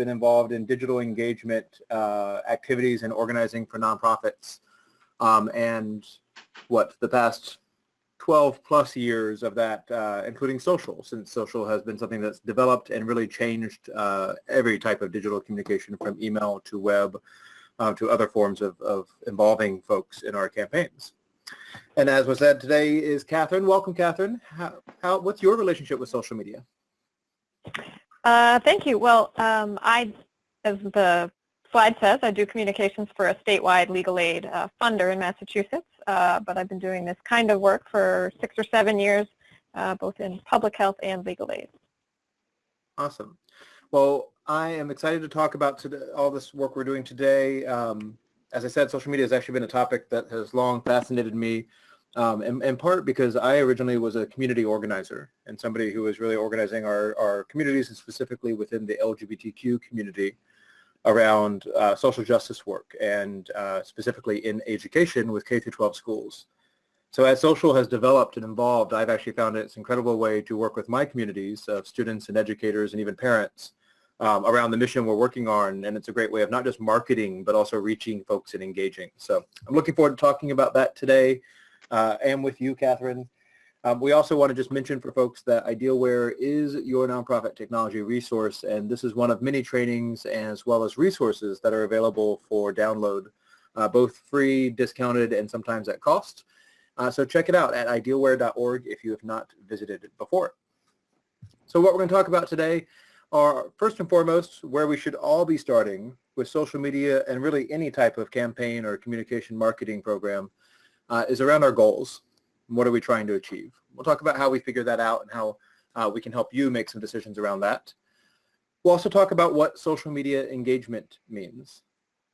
been involved in digital engagement uh, activities and organizing for nonprofits. Um, and what, the past 12 plus years of that, uh, including social, since social has been something that's developed and really changed uh, every type of digital communication from email to web uh, to other forms of, of involving folks in our campaigns. And as was said today is Catherine. Welcome, Catherine. How, how, what's your relationship with social media? Uh, thank you. Well, um, I, as the slide says, I do communications for a statewide legal aid uh, funder in Massachusetts, uh, but I've been doing this kind of work for six or seven years, uh, both in public health and legal aid. Awesome. Well, I am excited to talk about today, all this work we're doing today. Um, as I said, social media has actually been a topic that has long fascinated me um, in, in, part because I originally was a community organizer and somebody who was really organizing our, our communities and specifically within the LGBTQ community around uh, social justice work and uh, specifically in education with K through 12 schools. So as social has developed and evolved, I've actually found it's an incredible way to work with my communities of students and educators and even parents um, around the mission we're working on. And it's a great way of not just marketing, but also reaching folks and engaging. So I'm looking forward to talking about that today uh, and with you, Catherine. Um, we also want to just mention for folks that Idealware is your nonprofit technology resource, and this is one of many trainings as well as resources that are available for download, uh, both free, discounted, and sometimes at cost. Uh, so check it out at idealware.org if you have not visited it before. So what we're going to talk about today are first and foremost where we should all be starting with social media and really any type of campaign or communication marketing program uh, is around our goals. What are we trying to achieve? We'll talk about how we figure that out and how uh, we can help you make some decisions around that. We'll also talk about what social media engagement means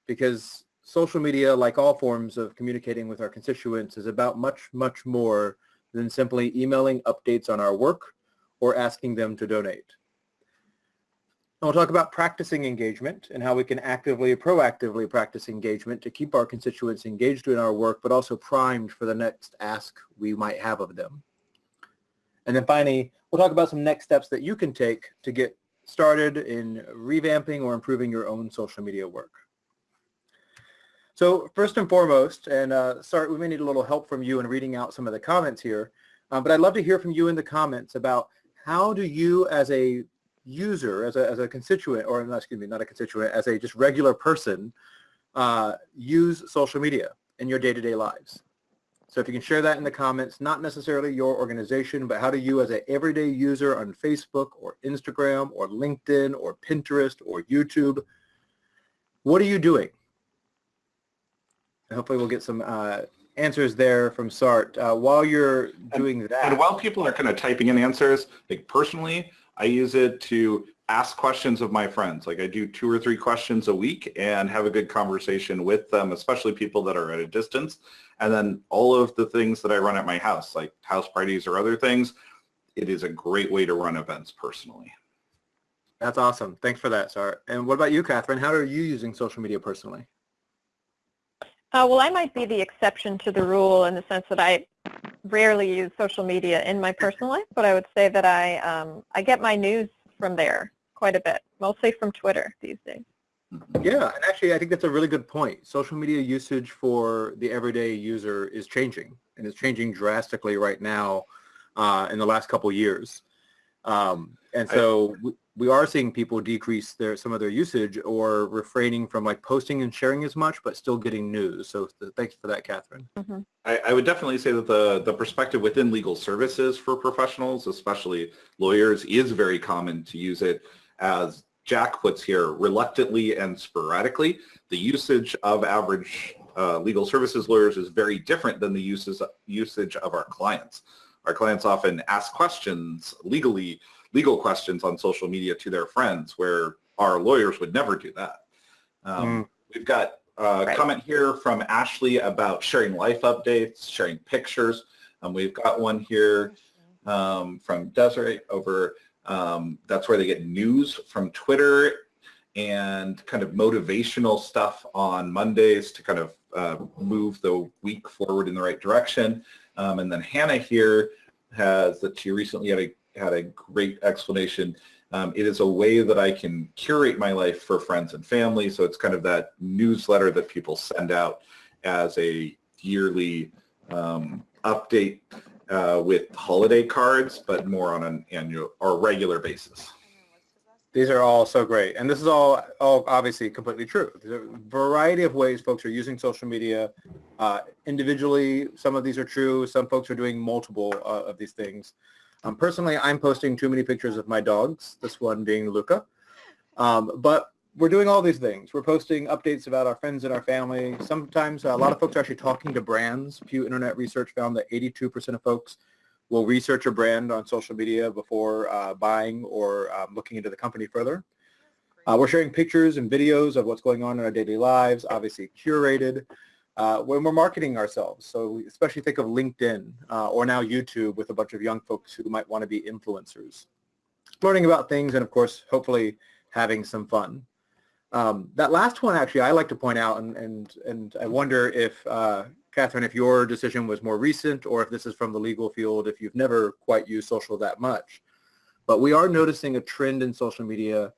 because social media, like all forms of communicating with our constituents, is about much, much more than simply emailing updates on our work or asking them to donate. We'll talk about practicing engagement and how we can actively, proactively practice engagement to keep our constituents engaged in our work, but also primed for the next ask we might have of them. And then finally, we'll talk about some next steps that you can take to get started in revamping or improving your own social media work. So first and foremost, and uh, sorry, we may need a little help from you in reading out some of the comments here, um, but I'd love to hear from you in the comments about how do you as a user, as a, as a constituent, or not, excuse me, not a constituent, as a just regular person, uh, use social media in your day-to-day -day lives. So if you can share that in the comments, not necessarily your organization, but how do you as an everyday user on Facebook or Instagram or LinkedIn or Pinterest or YouTube, what are you doing? And hopefully we'll get some uh, answers there from Sart. Uh, while you're doing and, that. And while people are kind of typing in answers, like personally, I use it to ask questions of my friends. Like I do two or three questions a week and have a good conversation with them, especially people that are at a distance. And then all of the things that I run at my house, like house parties or other things, it is a great way to run events personally. That's awesome. Thanks for that, Sart. And what about you, Catherine? How are you using social media personally? Uh, well, I might be the exception to the rule in the sense that I rarely use social media in my personal life, but I would say that I, um, I get my news from there quite a bit, mostly from Twitter these days. Yeah, and actually I think that's a really good point. Social media usage for the everyday user is changing, and it's changing drastically right now uh, in the last couple years. Um, and so we, we are seeing people decrease their some of their usage or refraining from like posting and sharing as much, but still getting news. So th thanks for that, Catherine. Mm -hmm. I, I, would definitely say that the, the perspective within legal services for professionals, especially lawyers, is very common to use it as Jack puts here, reluctantly and sporadically. The usage of average uh, legal services lawyers is very different than the uses, usage of our clients. Our clients often ask questions legally, legal questions on social media to their friends where our lawyers would never do that. Um, mm. We've got a right. comment here from Ashley about sharing life updates, sharing pictures. Um, we've got one here um, from Desiree over, um, that's where they get news from Twitter and kind of motivational stuff on Mondays to kind of uh, move the week forward in the right direction. Um, and then Hannah here has that she recently had a had a great explanation Um, it is a way that I can curate my life for friends and family. So it's kind of that newsletter that people send out as a yearly um, update uh, with holiday cards, but more on an annual or regular basis. These are all so great. And this is all, all obviously completely true. There's a variety of ways folks are using social media uh, individually. Some of these are true. Some folks are doing multiple uh, of these things. Um, personally, I'm posting too many pictures of my dogs, this one being Luca. Um, but we're doing all these things. We're posting updates about our friends and our family. Sometimes uh, a lot of folks are actually talking to brands. Pew Internet Research found that 82% of folks will research a brand on social media before uh, buying or um, looking into the company further. Uh, we're sharing pictures and videos of what's going on in our daily lives, obviously curated, uh, when we're marketing ourselves. So especially think of LinkedIn uh, or now YouTube with a bunch of young folks who might want to be influencers. Learning about things and of course, hopefully having some fun. Um, that last one actually I like to point out and, and, and I wonder if uh, Catherine, if your decision was more recent or if this is from the legal field, if you've never quite used social that much. But we are noticing a trend in social media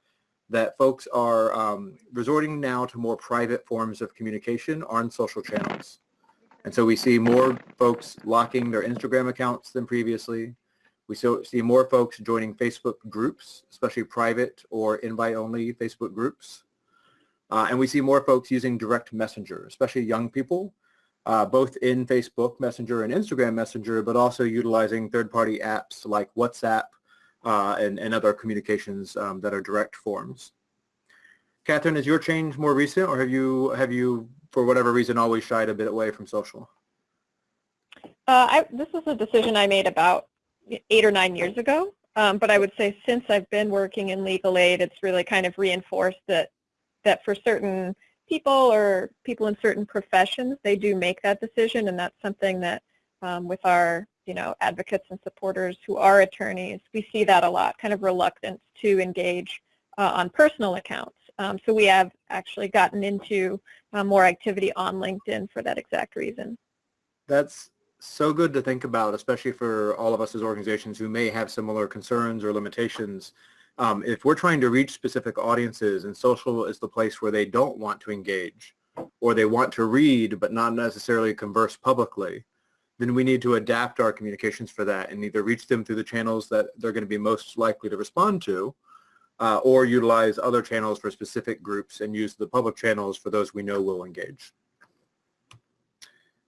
that folks are um, resorting now to more private forms of communication on social channels. And so we see more folks locking their Instagram accounts than previously. We see more folks joining Facebook groups, especially private or invite-only Facebook groups. Uh, and we see more folks using direct messenger, especially young people, uh, both in Facebook Messenger and Instagram Messenger, but also utilizing third-party apps like WhatsApp uh, and, and other communications um, that are direct forms. Catherine, is your change more recent, or have you, have you, for whatever reason, always shied a bit away from social? Uh, I, this is a decision I made about eight or nine years ago, um, but I would say since I've been working in legal aid, it's really kind of reinforced that that for certain people or people in certain professions, they do make that decision, and that's something that um, with our you know advocates and supporters who are attorneys, we see that a lot, kind of reluctance to engage uh, on personal accounts. Um, so we have actually gotten into uh, more activity on LinkedIn for that exact reason. That's so good to think about, especially for all of us as organizations who may have similar concerns or limitations. Um, if we're trying to reach specific audiences and social is the place where they don't want to engage or they want to read but not necessarily converse publicly, then we need to adapt our communications for that and either reach them through the channels that they're going to be most likely to respond to uh, or utilize other channels for specific groups and use the public channels for those we know will engage.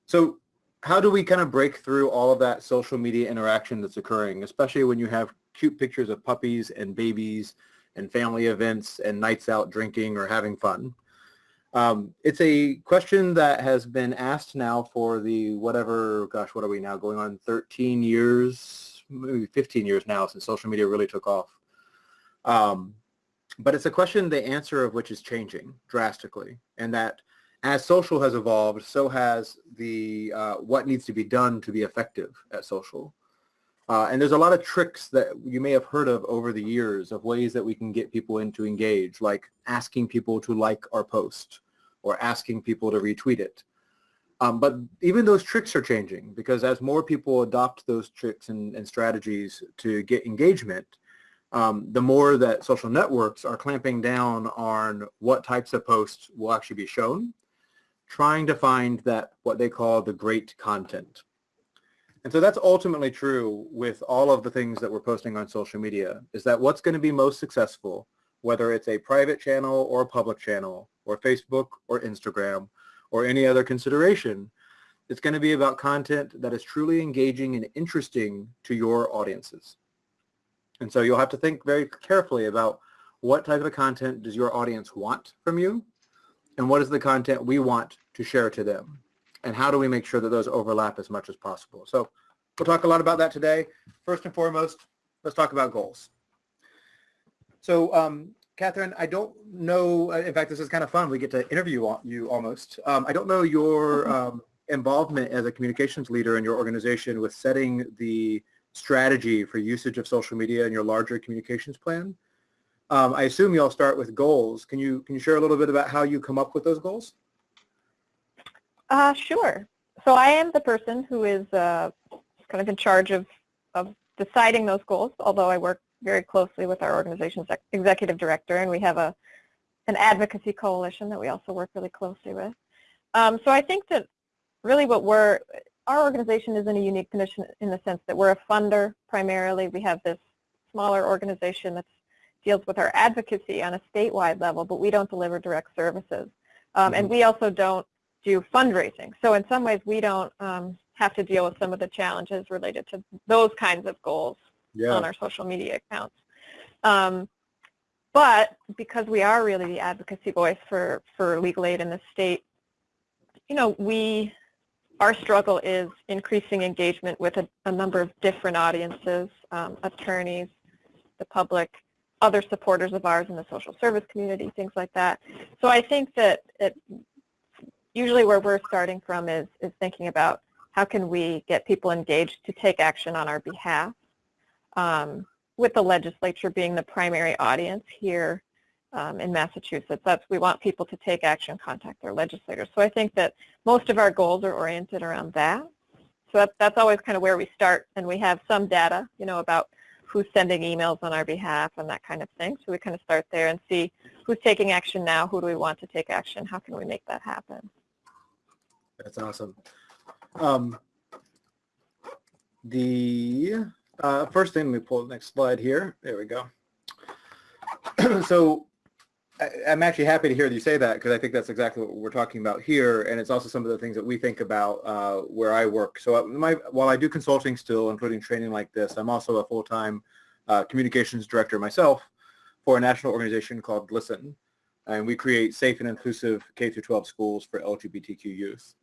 So how do we kind of break through all of that social media interaction that's occurring, especially when you have cute pictures of puppies and babies and family events and nights out drinking or having fun? Um, it's a question that has been asked now for the whatever, gosh, what are we now going on 13 years, maybe 15 years now since social media really took off. Um, but it's a question, the answer of which is changing drastically and that as social has evolved, so has the uh, what needs to be done to be effective at social. Uh, and there's a lot of tricks that you may have heard of over the years of ways that we can get people in to engage, like asking people to like our post or asking people to retweet it. Um, but even those tricks are changing because as more people adopt those tricks and, and strategies to get engagement, um, the more that social networks are clamping down on what types of posts will actually be shown trying to find that what they call the great content. And so that's ultimately true with all of the things that we're posting on social media, is that what's going to be most successful, whether it's a private channel or a public channel, or Facebook or Instagram, or any other consideration, it's going to be about content that is truly engaging and interesting to your audiences. And so you'll have to think very carefully about what type of content does your audience want from you and what is the content we want to share to them and how do we make sure that those overlap as much as possible. So we'll talk a lot about that today. First and foremost, let's talk about goals. So um, Catherine, I don't know, uh, in fact, this is kind of fun. We get to interview you almost. Um, I don't know your um, involvement as a communications leader in your organization with setting the strategy for usage of social media in your larger communications plan. Um, I assume you all start with goals. Can you can you share a little bit about how you come up with those goals? Uh, sure. So I am the person who is uh, kind of in charge of, of deciding those goals, although I work very closely with our organization's ex- executive director, and we have a an advocacy coalition that we also work really closely with. Um, so I think that really what we're, our organization is in a unique position in the sense that we're a funder primarily. We have this smaller organization that deals with our advocacy on a statewide level, but we don't deliver direct services. Um, And we also don't do fundraising. So in some ways, we don't um, have to deal with some of the challenges related to those kinds of goals on our social media accounts. Um, but because we are really the advocacy voice for, for legal aid in the state, you know, we, our struggle is increasing engagement with a, a number of different audiences, um, attorneys, the public, other supporters of ours in the social service community, things like that. So I think that it, usually where we're starting from is, is thinking about how can we get people engaged to take action on our behalf, um, with the legislature being the primary audience here um, in Massachusetts. That's, we want people to take action, contact their legislators. So I think that most of our goals are oriented around that. So that's, that's always kind of where we start, and we have some data, you know, about who's sending emails on our behalf and that kind of thing. So we kind of start there and see who's taking action now, who do we want to take action, how can we make that happen. That's awesome. Um, the uh, first thing, let me pull the next slide here. There we go. so I, I'm actually happy to hear you say that because I think that's exactly what we're talking about here, and it's also some of the things that we think about uh, where I work. So uh, my, while I do consulting still, including training like this, I'm also a full-time uh, communications director myself for a national organization called GLSEN, and we create safe and inclusive K through 12 schools for LGBTQ youth.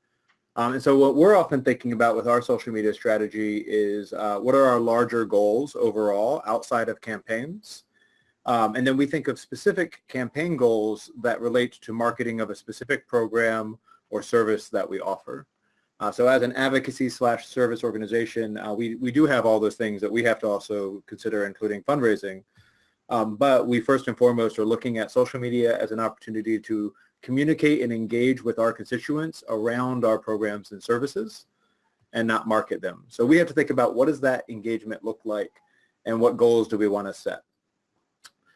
Um, and so what we're often thinking about with our social media strategy is uh, what are our larger goals overall outside of campaigns? Um, and then we think of specific campaign goals that relate to marketing of a specific program or service that we offer. Uh, so as an advocacy slash service organization, uh, we, we do have all those things that we have to also consider, including fundraising. Um, but we first and foremost are looking at social media as an opportunity to communicate and engage with our constituents around our programs and services and not market them. So we have to think about what does that engagement look like and what goals do we want to set.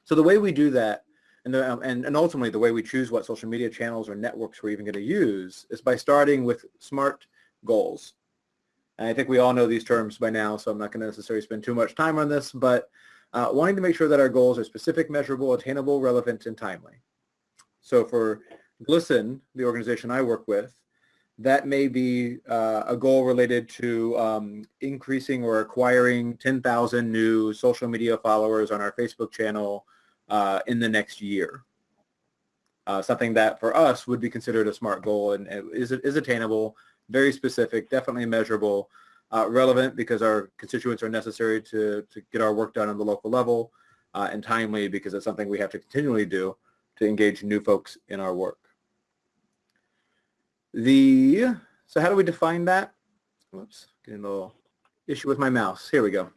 So the way we do that and, the, um, and, and ultimately the way we choose what social media channels or networks we're even going to use is by starting with SMART goals. And I think we all know these terms by now, so I'm not going to necessarily spend too much time on this, but uh, wanting to make sure that our goals are specific, measurable, attainable, relevant, and timely. So for GLSEN, the organization I work with, that may be uh, a goal related to um, increasing or acquiring 10,000 new social media followers on our Facebook channel uh, in the next year. Uh, something that for us would be considered a SMART goal and is, is attainable, very specific, definitely measurable, uh, relevant because our constituents are necessary to, to get our work done on the local level, uh, and timely because it's something we have to continually do to engage new folks in our work. The, so how do we define that? Whoops, getting a little issue with my mouse. Here we go.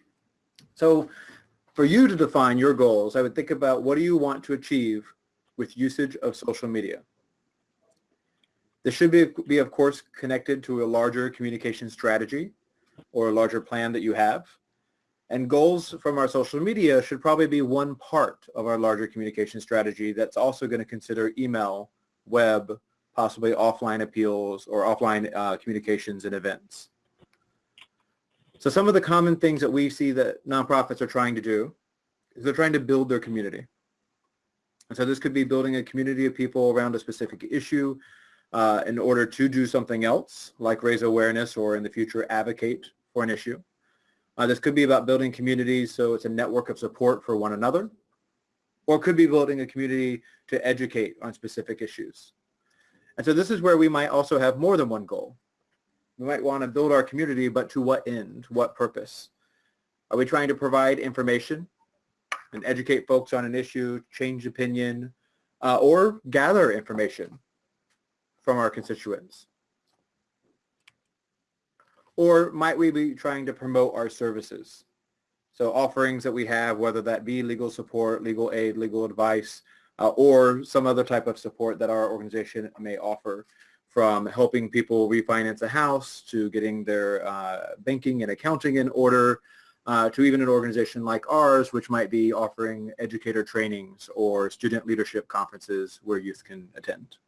So for you to define your goals, I would think about what do you want to achieve with usage of social media? This should be, be of course connected to a larger communication strategy or a larger plan that you have. And goals from our social media should probably be one part of our larger communication strategy that's also going to consider email, web, possibly offline appeals or offline uh, communications and events. So some of the common things that we see that nonprofits are trying to do is they're trying to build their community. And so this could be building a community of people around a specific issue uh, in order to do something else, like raise awareness or in the future advocate for an issue. Uh, this could be about building communities so it's a network of support for one another, or it could be building a community to educate on specific issues. And so this is where we might also have more than one goal. We might want to build our community, but to what end, what purpose? Are we trying to provide information and educate folks on an issue, change opinion, uh, or gather information from our constituents? Or might we be trying to promote our services? So offerings that we have, whether that be legal support, legal aid, legal advice, uh, or some other type of support that our organization may offer from helping people refinance a house to getting their uh, banking and accounting in order uh, to even an organization like ours, which might be offering educator trainings or student leadership conferences where youth can attend.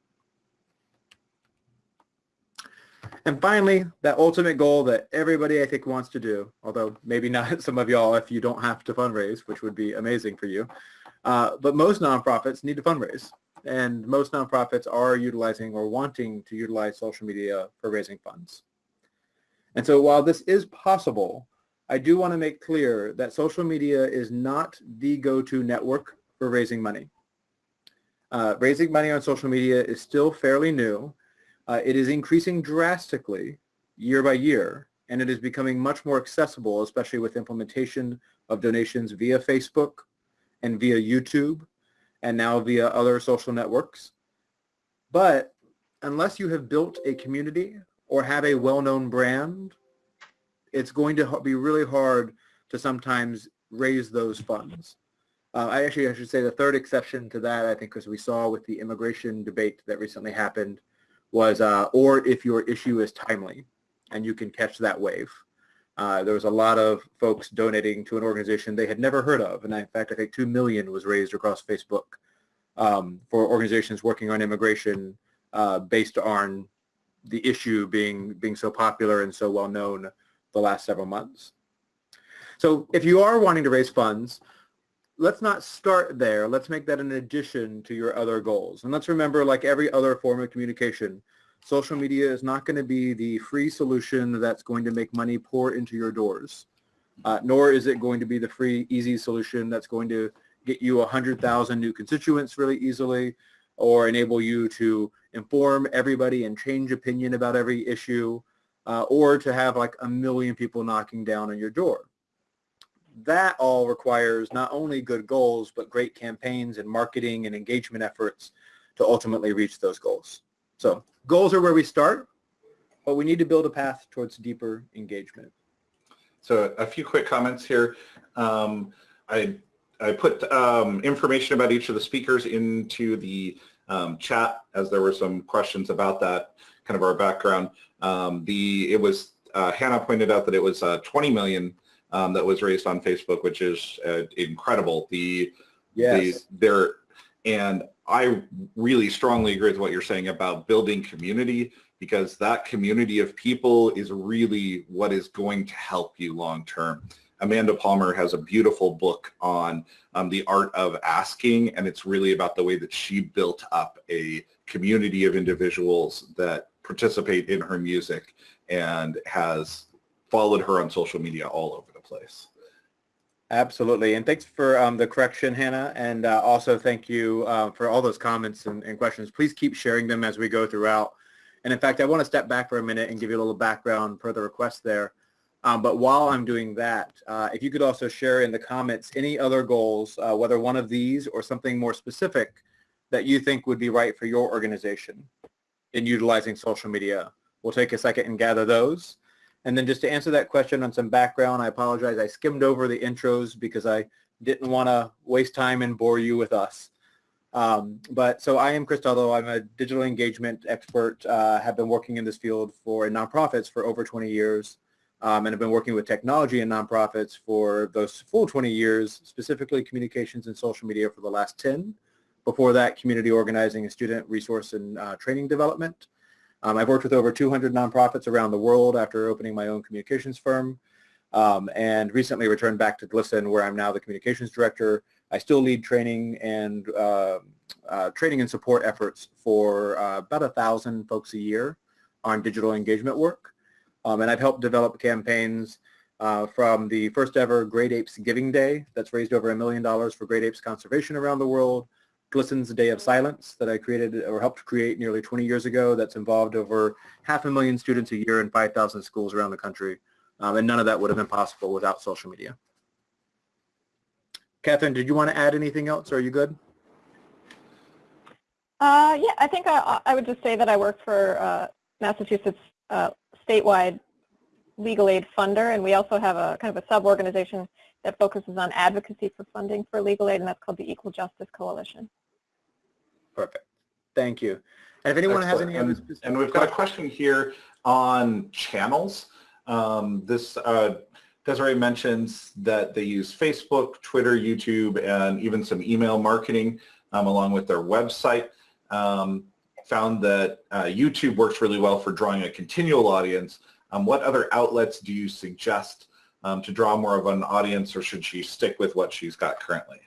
And finally, that ultimate goal that everybody I think wants to do, although maybe not some of y'all if you don't have to fundraise, which would be amazing for you. Uh, but most nonprofits need to fundraise. And most nonprofits are utilizing or wanting to utilize social media for raising funds. And so while this is possible, I do want to make clear that social media is not the go-to network for raising money. Uh, raising money on social media is still fairly new uh, it is increasing drastically year by year, and it is becoming much more accessible, especially with implementation of donations via Facebook and via YouTube and now via other social networks. But unless you have built a community or have a well-known brand, it's going to be really hard to sometimes raise those funds. Uh, I actually, I should say the third exception to that, I think, as we saw with the immigration debate that recently happened, was, uh, or if your issue is timely and you can catch that wave. Uh, there was a lot of folks donating to an organization they had never heard of. And in fact, I think 2 million was raised across Facebook um, for organizations working on immigration uh, based on the issue being, being so popular and so well known the last several months. So if you are wanting to raise funds, let's not start there. Let's make that an addition to your other goals. And let's remember, like every other form of communication, social media is not going to be the free solution that's going to make money pour into your doors. Uh, nor is it going to be the free, easy solution that's going to get you 100,000 new constituents really easily or enable you to inform everybody and change opinion about every issue uh, or to have like a million people knocking down on your door that all requires not only good goals, but great campaigns and marketing and engagement efforts to ultimately reach those goals. So goals are where we start, but we need to build a path towards deeper engagement. So a few quick comments here. Um, I, I put um, information about each of the speakers into the um, chat as there were some questions about that, kind of our background. Um, the It was, uh, Hannah pointed out that it was uh, 20 million um, that was raised on Facebook, which is uh, incredible. The, yes. the there, and I really strongly agree with what you're saying about building community because that community of people is really what is going to help you long term. Amanda Palmer has a beautiful book on um, the art of asking, and it's really about the way that she built up a community of individuals that participate in her music and has followed her on social media all over place. Absolutely. And thanks for um, the correction, Hannah. And uh, also thank you uh, for all those comments and, and, questions. Please keep sharing them as we go throughout. And in fact, I want to step back for a minute and give you a little background per the request there. Um, but while I'm doing that, uh, if you could also share in the comments any other goals, uh, whether one of these or something more specific that you think would be right for your organization in utilizing social media. We'll take a second and gather those. And then just to answer that question on some background, I apologize. I skimmed over the intros because I didn't want to waste time and bore you with us. Um, but so I am Tuttle. I'm a digital engagement expert. Uh, have been working in this field for in nonprofits for over 20 years. Um, and have been working with technology and nonprofits for those full 20 years, specifically communications and social media for the last 10. Before that, community organizing and student resource and uh, training development. Um, I've worked with over 200 nonprofits around the world after opening my own communications firm um, and recently returned back to GLSEN where I'm now the communications director. I still lead training and uh, uh, training and support efforts for uh, about a thousand folks a year on digital engagement work. Um, and I've helped develop campaigns uh, from the first ever Great Apes Giving Day that's raised over a million dollars for great apes conservation around the world GLSEN's Day of Silence that I created or helped create nearly 20 years ago that's involved over half a million students a year in 5,000 schools around the country. Um, and none of that would have been possible without social media. Catherine, did you want to add anything else? Are you good? Uh, yeah, I think I, I, would just say that I work for uh, Massachusetts uh, statewide legal aid funder, and we also have a kind of a sub-organization that focuses on advocacy for funding for legal aid, and that's called the Equal Justice Coalition. Perfect. Thank you. And if anyone Excellent. has any other And we've got a question here on channels. Um, this uh, Desiree mentions that they use Facebook, Twitter, YouTube, and even some email marketing um, along with their website. Um, found that uh, YouTube works really well for drawing a continual audience. Um, what other outlets do you suggest um, to draw more of an audience or should she stick with what she's got currently?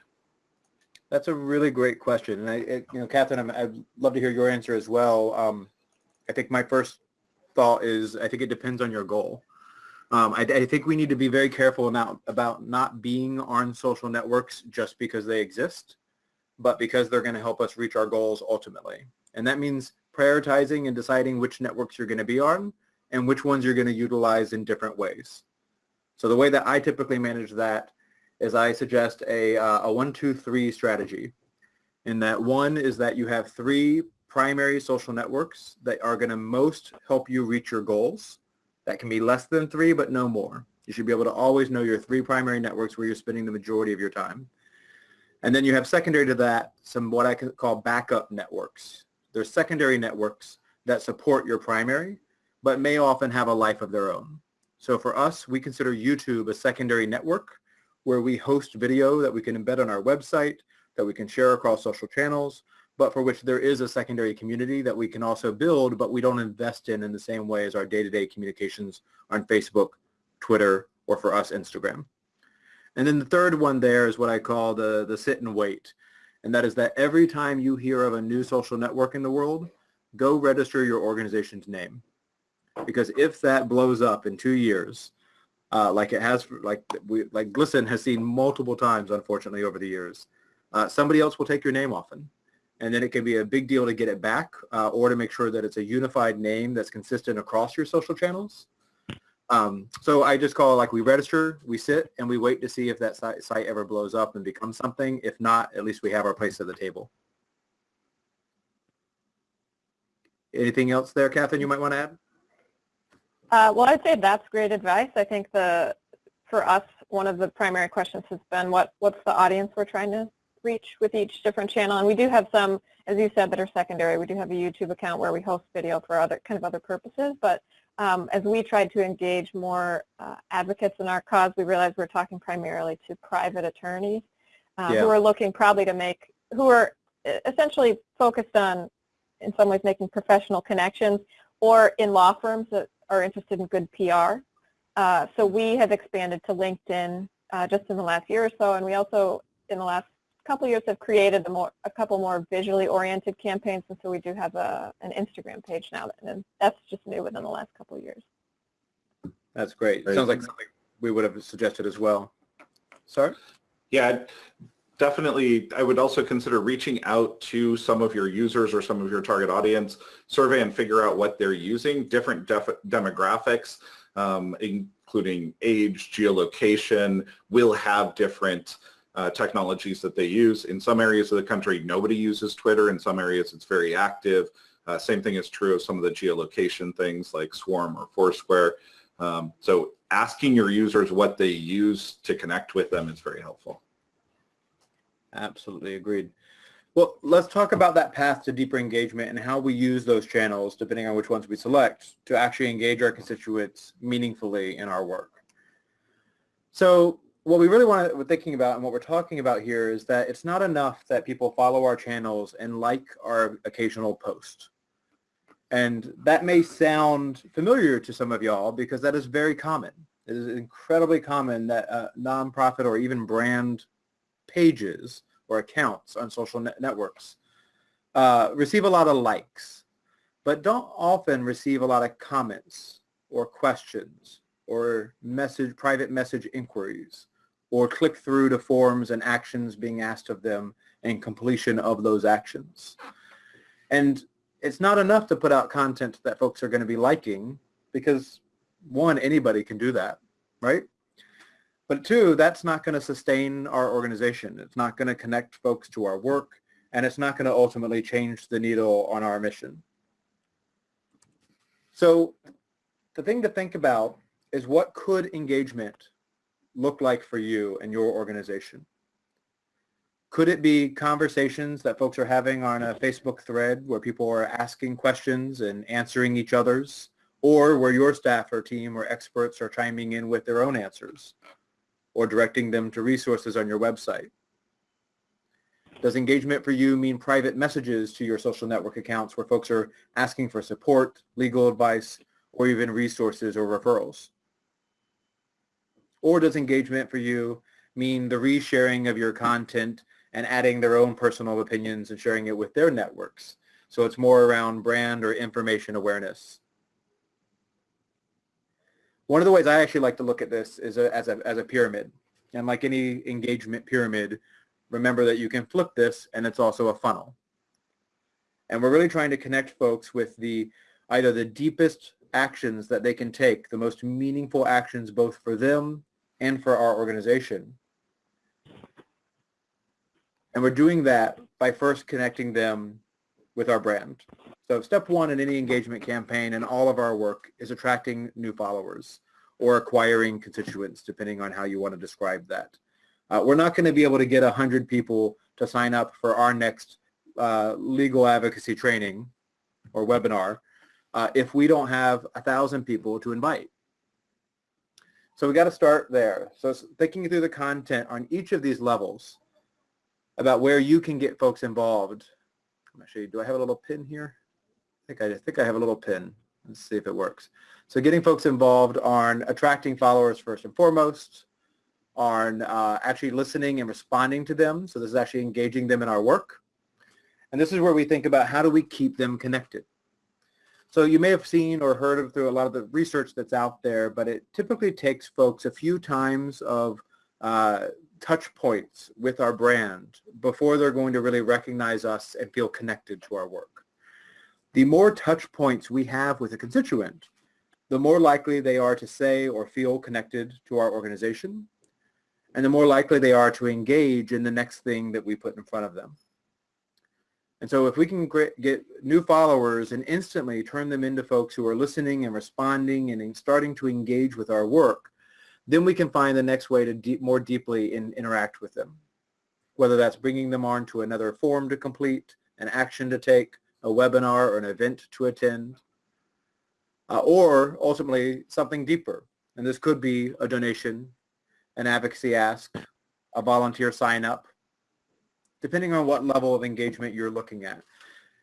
That's a really great question. And I, it, you know, Catherine, I'm, I'd love to hear your answer as well. Um, I think my first thought is I think it depends on your goal. Um, I, I, think we need to be very careful about, about not being on social networks just because they exist, but because they're going to help us reach our goals ultimately. And that means prioritizing and deciding which networks you're going to be on and which ones you're going to utilize in different ways. So the way that I typically manage that is I suggest a, uh, a one, two, three strategy. In that one is that you have three primary social networks that are going to most help you reach your goals. That can be less than three, but no more. You should be able to always know your three primary networks where you're spending the majority of your time. And then you have secondary to that some what I call backup networks. They're secondary networks that support your primary, but may often have a life of their own. So for us, we consider YouTube a secondary network where we host video that we can embed on our website, that we can share across social channels, but for which there is a secondary community that we can also build, but we don't invest in in the same way as our day-to-day communications on Facebook, Twitter, or for us, Instagram. And then the third one there is what I call the, the sit and wait. And that is that every time you hear of a new social network in the world, go register your organization's name. Because if that blows up in two years, uh, like it has, like we, like GLSEN has seen multiple times, unfortunately, over the years, uh, somebody else will take your name often. And then it can be a big deal to get it back uh, or to make sure that it's a unified name that's consistent across your social channels. Um, so I just call like we register, we sit, and we wait to see if that site, site ever blows up and becomes something. If not, at least we have our place at the table. Anything else there, Catherine, you might want to add? Uh, well, I'd say that's great advice. I think the for us, one of the primary questions has been what what's the audience we're trying to reach with each different channel. And we do have some, as you said, that are secondary. We do have a YouTube account where we host video for other kind of other purposes. But um, as we tried to engage more uh, advocates in our cause, we realized we're talking primarily to private attorneys uh, yeah. who are looking probably to make, who are essentially focused on, in some ways, making professional connections or in law firms that are interested in good PR. Uh, so we have expanded to LinkedIn uh, just in the last year or so, and we also, in the last couple years have created a, more, a couple more visually oriented campaigns, and so we do have a, an Instagram page now, and that's just new within the last couple years. That's great. Sounds like something we would have suggested as well. Sorry? Yeah, definitely. I would also consider reaching out to some of your users or some of your target audience, survey and figure out what they're using, different demographics, um, including age, geolocation, will have different uh, technologies that they use. In some areas of the country, nobody uses Twitter. In some areas, it's very active. Uh, same thing is true of some of the geolocation things like Swarm or Foursquare. Um, so asking your users what they use to connect with them is very helpful. Absolutely agreed. Well, let's talk about that path to deeper engagement and how we use those channels, depending on which ones we select, to actually engage our constituents meaningfully in our work. So what we really want to, we're thinking about and what we're talking about here is that it's not enough that people follow our channels and like our occasional post. And that may sound familiar to some of y'all because that is very common. It is incredibly common that a nonprofit or even brand pages or accounts on social net networks uh, receive a lot of likes, but don't often receive a lot of comments or questions or message, private message inquiries or click through to forms and actions being asked of them and completion of those actions. And it's not enough to put out content that folks are going to be liking because one, anybody can do that, right? But two, that's not going to sustain our organization. It's not going to connect folks to our work, and it's not going to ultimately change the needle on our mission. So the thing to think about is what could engagement look like for you and your organization? Could it be conversations that folks are having on a Facebook thread where people are asking questions and answering each other's or where your staff or team or experts are chiming in with their own answers or directing them to resources on your website? Does engagement for you mean private messages to your social network accounts where folks are asking for support, legal advice, or even resources or referrals? Or does engagement for you mean the resharing of your content and adding their own personal opinions and sharing it with their networks? So it's more around brand or information awareness. One of the ways I actually like to look at this is a, as, a, as a pyramid. And like any engagement pyramid, remember that you can flip this and it's also a funnel. And we're really trying to connect folks with the either the deepest actions that they can take, the most meaningful actions both for them and for our organization. And we're doing that by first connecting them with our brand. So step one in any engagement campaign and all of our work is attracting new followers or acquiring constituents, depending on how you want to describe that. Uh, we're not going to be able to get 100 people to sign up for our next uh, legal advocacy training or webinar uh, if we don't have a thousand people to invite. So we got to start there. So thinking through the content on each of these levels about where you can get folks involved. I'm actually, do I have a little pin here? I think I, I think I have a little pin. Let's see if it works. So getting folks involved on attracting followers first and foremost, on uh, actually listening and responding to them. So this is actually engaging them in our work. And this is where we think about how do we keep them connected. So you may have seen or heard of through a lot of the research that's out there, but it typically takes folks a few times of uh, touch points with our brand before they're going to really recognize us and feel connected to our work. The more touch points we have with a constituent, the more likely they are to say or feel connected to our organization, and the more likely they are to engage in the next thing that we put in front of them. And so if we can get new followers and instantly turn them into folks who are listening and responding and starting to engage with our work, then we can find the next way to deep, more deeply in, interact with them. Whether that's bringing them on to another form to complete, an action to take, a webinar or an event to attend, uh, or ultimately something deeper. And this could be a donation, an advocacy ask, a volunteer sign up, depending on what level of engagement you're looking at.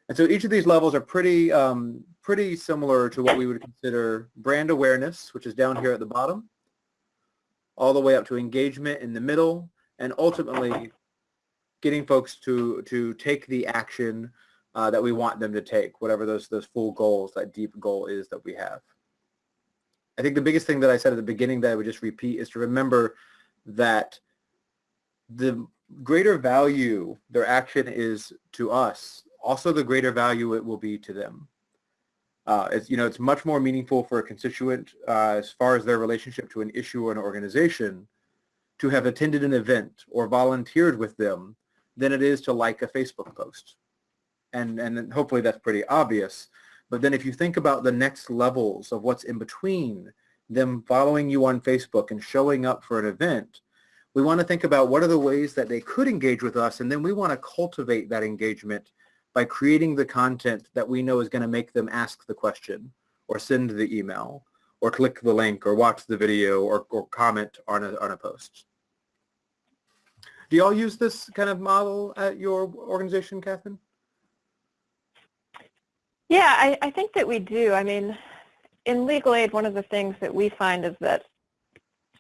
And so each of these levels are pretty, um, pretty similar to what we would consider brand awareness, which is down here at the bottom, all the way up to engagement in the middle, and ultimately getting folks to, to take the action uh, that we want them to take, whatever those, those full goals, that deep goal is that we have. I think the biggest thing that I said at the beginning that I would just repeat is to remember that the greater value their action is to us, also the greater value it will be to them. Uh, it's, you know, it's much more meaningful for a constituent uh, as far as their relationship to an issue or an organization to have attended an event or volunteered with them than it is to like a Facebook post and, and hopefully that's pretty obvious. But then if you think about the next levels of what's in between them following you on Facebook and showing up for an event, we want to think about what are the ways that they could engage with us, and then we want to cultivate that engagement by creating the content that we know is going to make them ask the question or send the email or click the link or watch the video or, or comment on a, on a post. Do y'all use this kind of model at your organization, Catherine? Yeah, I, I think that we do. I mean, in legal aid, one of the things that we find is that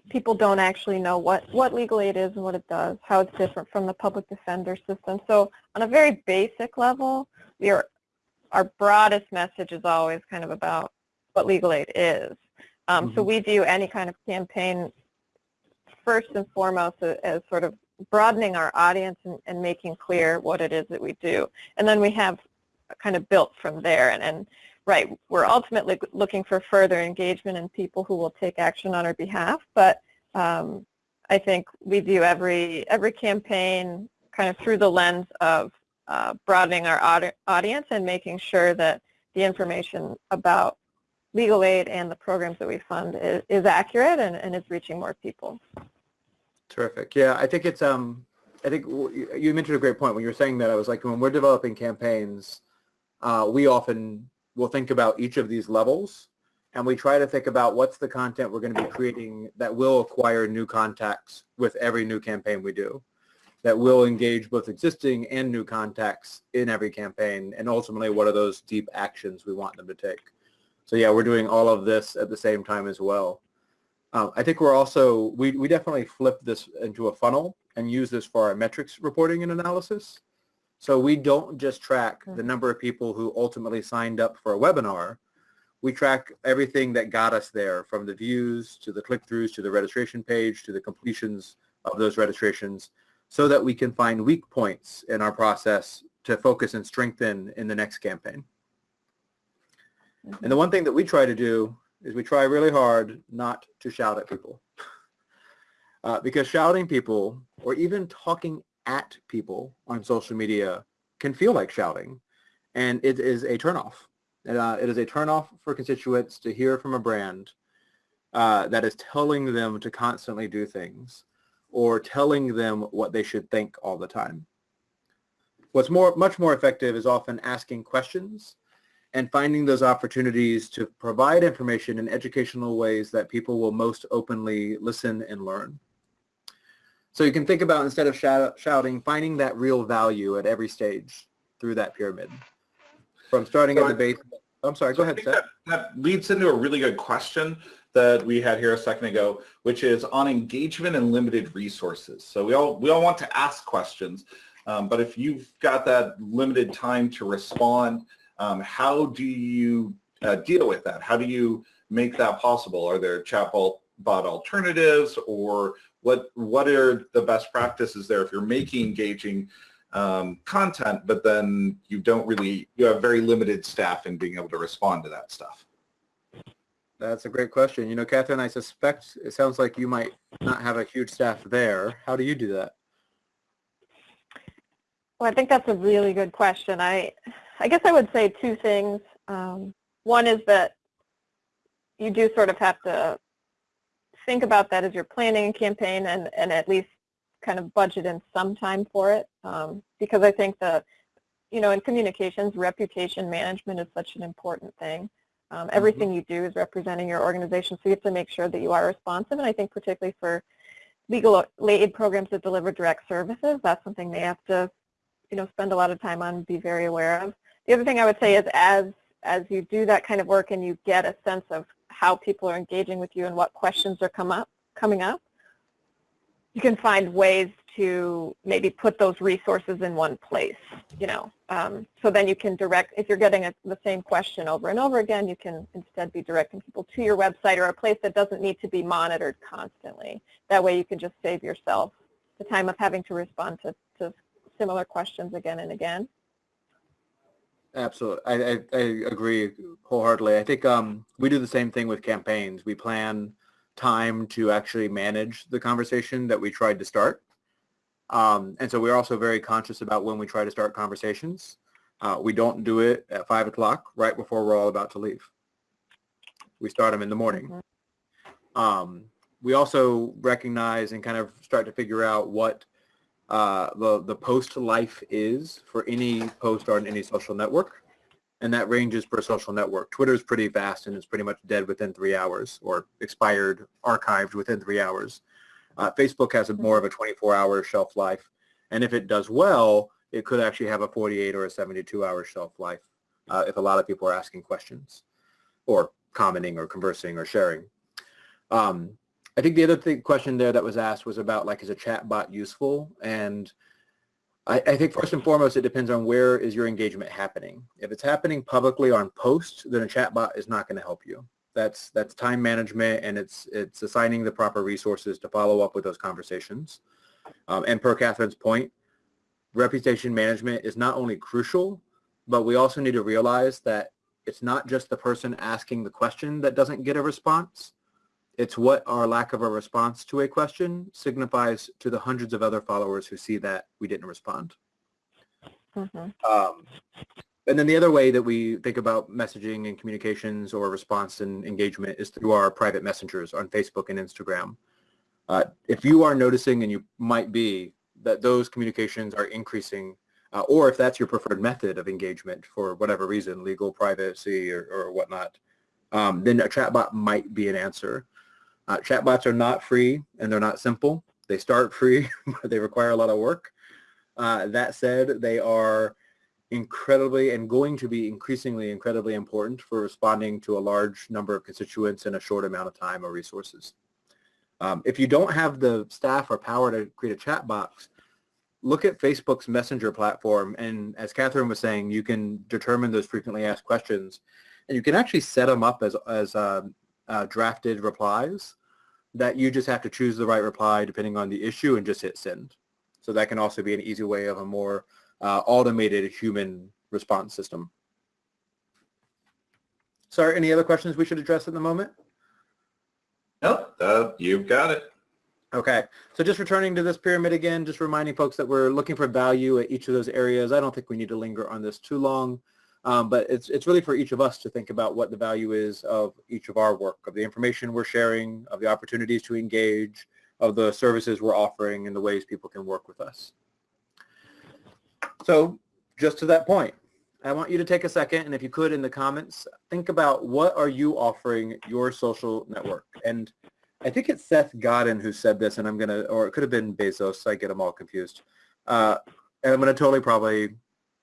people don't actually know what, what legal aid is and what it does, how it's different from the public defender system. So on a very basic level, we are, our broadest message is always kind of about what legal aid is. Um, mm -hmm. So mm-hmm. we view any kind of campaign first and foremost as sort of broadening our audience and, and making clear what it is that we do. And then we have kind of built from there. And, and right, we're ultimately looking for further engagement and people who will take action on our behalf. But um, I think we view every every campaign kind of through the lens of uh, broadening our audi audience and making sure that the information about legal aid and the programs that we fund is, is accurate and, and is reaching more people. Terrific. Yeah, I think it's um, I think you mentioned a great point when you were saying that. I was like, when we're developing campaigns, uh, we often will think about each of these levels and we try to think about what's the content we're going to be creating that will acquire new contacts with every new campaign we do, that will engage both existing and new contacts in every campaign, and ultimately what are those deep actions we want them to take. So yeah, we're doing all of this at the same time as well. Um, I think we're also, we, we definitely flip this into a funnel and use this for our metrics reporting and analysis. So we don't just track the number of people who ultimately signed up for a webinar. We track everything that got us there from the views to the click-throughs to the registration page to the completions of those registrations so that we can find weak points in our process to focus and strengthen in the next campaign. And the one thing that we try to do is we try really hard not to shout at people. Uh, because shouting people or even talking at people on social media can feel like shouting. And it is a turnoff. Uh, it is a turnoff for constituents to hear from a brand uh, that is telling them to constantly do things or telling them what they should think all the time. What's more, much more effective is often asking questions and finding those opportunities to provide information in educational ways that people will most openly listen and learn. So you can think about instead of shout, shouting, finding that real value at every stage through that pyramid. From starting So at the base. I'm sorry, So go I ahead, Seth. that, that leads into a really good question that we had here a second ago, which is on engagement and limited resources. So we all we all want to ask questions, um, but if you've got that limited time to respond, um, how do you uh, deal with that? How do you make that possible? Are there chatbot bot alternatives, or what what are the best practices there if you're making engaging um, content, but then you don't really, you have very limited staff in being able to respond to that stuff. That's a great question. You know, Catherine, I suspect it sounds like you might not have a huge staff there. How do you do that? Well, I think that's a really good question. I, I guess I would say two things. Um, one is that you do sort of have to think about that as you're planning a campaign and, and at least kind of budget in some time for it. Um, because I think that, you know, in communications, reputation management is such an important thing. Um, everything you do is representing your organization, so you have to make sure that you are responsive. And I think particularly for legal aid programs that deliver direct services, that's something they have to you know, spend a lot of time on, be very aware of. The other thing I would say is as, as you do that kind of work and you get a sense of how people are engaging with you and what questions are come up, coming up, you can find ways to maybe put those resources in one place, you know. Um, so then you can direct, if you're getting a, the same question over and over again, you can instead be directing people to your website or a place that doesn't need to be monitored constantly. That way you can just save yourself the time of having to respond to, to similar questions again and again. Absolutely. I, I, I agree wholeheartedly. I think um, we do the same thing with campaigns. We plan time to actually manage the conversation that we tried to start. Um, and so we're also very conscious about when we try to start conversations. Uh, we don't do it at 5 o'clock right before we're all about to leave. We start them in the morning. Mhm. Um, we also recognize and kind of start to figure out what uh, the, the post life is for any post on any social network. And that ranges per social network. Twitter is pretty fast and it's pretty much dead within three hours or expired, archived within three hours. Uh, Facebook has a more of a 24-hour shelf life. And if it does well, it could actually have a 48 or a 72-hour shelf life uh, if a lot of people are asking questions or commenting or conversing or sharing. Um, I think the other thing, question there that was asked was about like, is a chat bot useful? And I, I think first and foremost, it depends on where is your engagement happening. If it's happening publicly on post, then a chat bot is not going to help you. That's that's time management and it's it's assigning the proper resources to follow up with those conversations. Um, and per Catherine's point, reputation management is not only crucial, but we also need to realize that it's not just the person asking the question that doesn't get a response. It's what our lack of a response to a question signifies to the hundreds of other followers who see that we didn't respond. Mhm. Um, and then the other way that we think about messaging and communications or response and engagement is through our private messengers on Facebook and Instagram. Uh, if you are noticing, and you might be, that those communications are increasing, uh, or if that's your preferred method of engagement for whatever reason, legal, privacy, or, or whatnot, um, then a chatbot might be an answer. Uh, chatbots are not free and they're not simple. They start free, but they require a lot of work. Uh, that said, they are incredibly and going to be increasingly incredibly important for responding to a large number of constituents in a short amount of time or resources. Um, if you don't have the staff or power to create a chatbot, look at Facebook's messenger platform and as Catherine was saying, you can determine those frequently asked questions and you can actually set them up as, as uh, uh, drafted replies that you just have to choose the right reply depending on the issue and just hit send. So that can also be an easy way of a more uh, automated human response system. Sorry, any other questions we should address at the moment? Nope, uh, you've got it. Okay, so just returning to this pyramid again, just reminding folks that we're looking for value at each of those areas. I don't think we need to linger on this too long, um, but it's, it's really for each of us to think about what the value is of each of our work, of the information we're sharing, of the opportunities to engage, of the services we're offering, and the ways people can work with us. So just to that point, I want you to take a second and if you could in the comments, think about what are you offering your social network? And I think it's Seth Godin who said this and I'm going to, or it could have been Bezos, I get them all confused. Uh, and I'm going to totally probably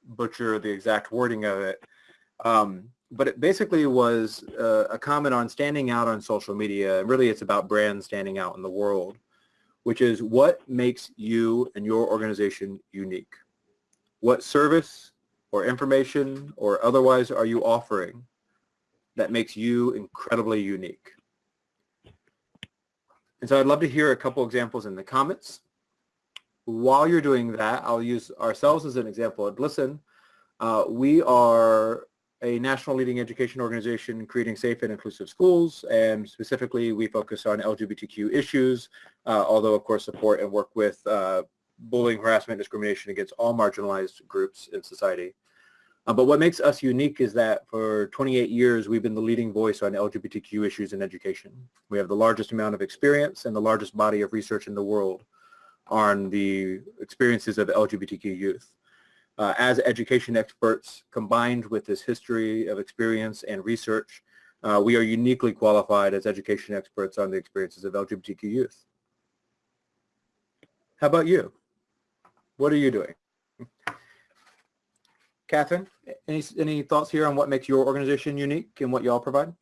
butcher the exact wording of it. Um, but it basically was uh, a comment on standing out on social media. Really, it's about brands standing out in the world, which is what makes you and your organization unique. What service or information or otherwise are you offering that makes you incredibly unique? And so I'd love to hear a couple examples in the comments. While you're doing that, I'll use ourselves as an example at GLSEN. Uh, we are a national leading education organization creating safe and inclusive schools, and specifically we focus on LGBTQ issues, uh, although of course support and work with uh, bullying, harassment, discrimination against all marginalized groups in society. Uh, but what makes us unique is that for 28 years, we've been the leading voice on LGBTQ issues in education. We have the largest amount of experience and the largest body of research in the world on the experiences of LGBTQ youth. Uh, as education experts, combined with this history of experience and research, uh, we are uniquely qualified as education experts on the experiences of LGBTQ youth. How about you? What are you doing? Catherine, any, any thoughts here on what makes your organization unique and what y'all provide?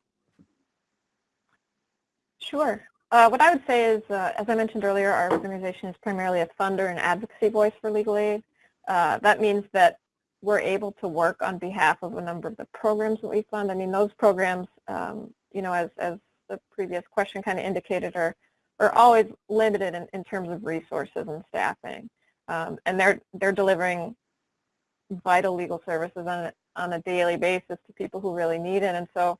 Sure. Uh, what I would say is, uh, as I mentioned earlier, our organization is primarily a funder and advocacy voice for legal aid. Uh, that means that we're able to work on behalf of a number of the programs that we fund. I mean, those programs, um, you know, as, as the previous question kind of indicated, are, are always limited in, in terms of resources and staffing. Um, and they're they're delivering vital legal services on on a daily basis to people who really need it. And so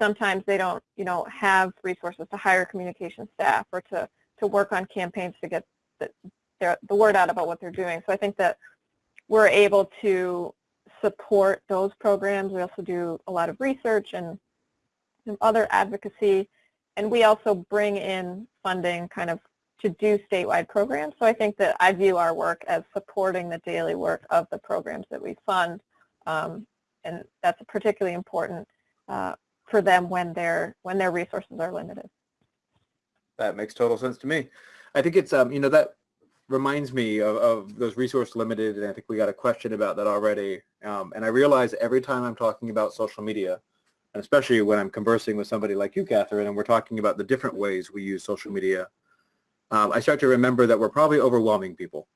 sometimes they don't, you know, have resources to hire communication staff or to to work on campaigns to get the, the word out about what they're doing. So I think that we're able to support those programs. We also do a lot of research and some other advocacy, and we also bring in funding kind of to do statewide programs. So I think that I view our work as supporting the daily work of the programs that we fund. Um, and that's particularly important uh, for them when their when their resources are limited. That makes total sense to me. I think it's um, you know that reminds me of, of those resource limited, and I think we got a question about that already. Um, and I realize every time I'm talking about social media, and especially when I'm conversing with somebody like you, Catherine, and we're talking about the different ways we use social media um, I start to remember that we're probably overwhelming people.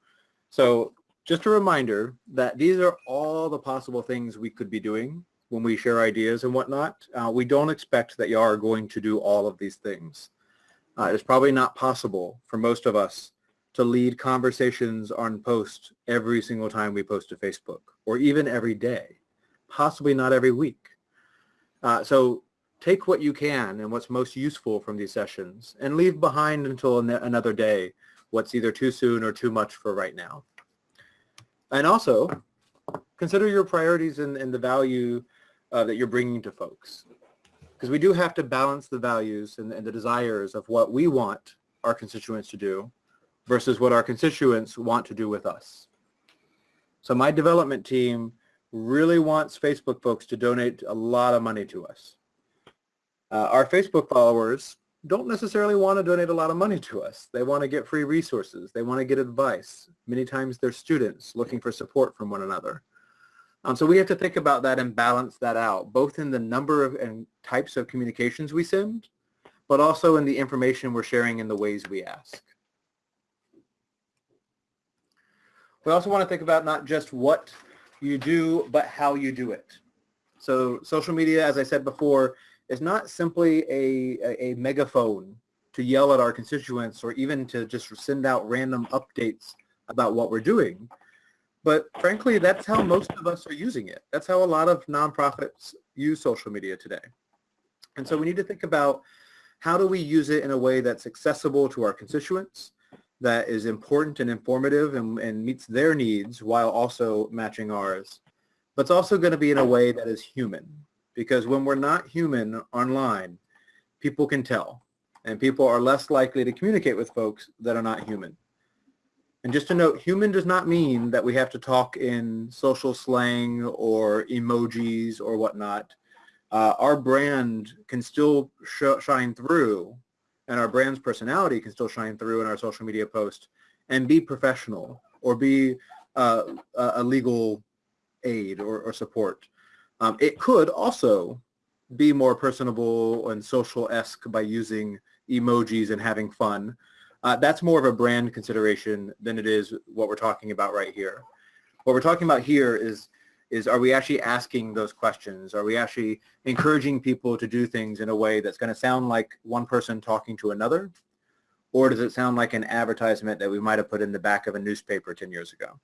So just a reminder that these are all the possible things we could be doing when we share ideas and whatnot. Uh, we don't expect that you are going to do all of these things. Uh, it's probably not possible for most of us to lead conversations on post every single time we post to Facebook or even every day, possibly not every week. Uh, so take what you can and what's most useful from these sessions and leave behind until an another day what's either too soon or too much for right now. And also, consider your priorities and, and the value uh, that you're bringing to folks. Because we do have to balance the values and, and the desires of what we want our constituents to do versus what our constituents want to do with us. So my development team really wants Facebook folks to donate a lot of money to us Uh, our Facebook followers don't necessarily want to donate a lot of money to us. They want to get free resources. They want to get advice. Many times they're students looking for support from one another. Um, so we have to think about that and balance that out, both in the number of and types of communications we send, but also in the information we're sharing in the ways we ask. We also want to think about not just what you do, but how you do it. So social media, as I said before, is not simply a, a, a megaphone to yell at our constituents or even to just send out random updates about what we're doing. But frankly, that's how most of us are using it. That's how a lot of nonprofits use social media today. And so we need to think about how do we use it in a way that's accessible to our constituents, that is important and informative and, and meets their needs while also matching ours. But it's also going to be in a way that is human because when we're not human online, people can tell and people are less likely to communicate with folks that are not human. And just to note, human does not mean that we have to talk in social slang or emojis or whatnot. Uh, our brand can still sh shine through and our brand's personality can still shine through in our social media post and be professional or be uh, a legal aid or, or support. Um, it could also be more personable and social-esque by using emojis and having fun. Uh, that's more of a brand consideration than it is what we're talking about right here. What we're talking about here is is are we actually asking those questions? Are we actually encouraging people to do things in a way that's going to sound like one person talking to another? Or does it sound like an advertisement that we might have put in the back of a newspaper 10 years ago?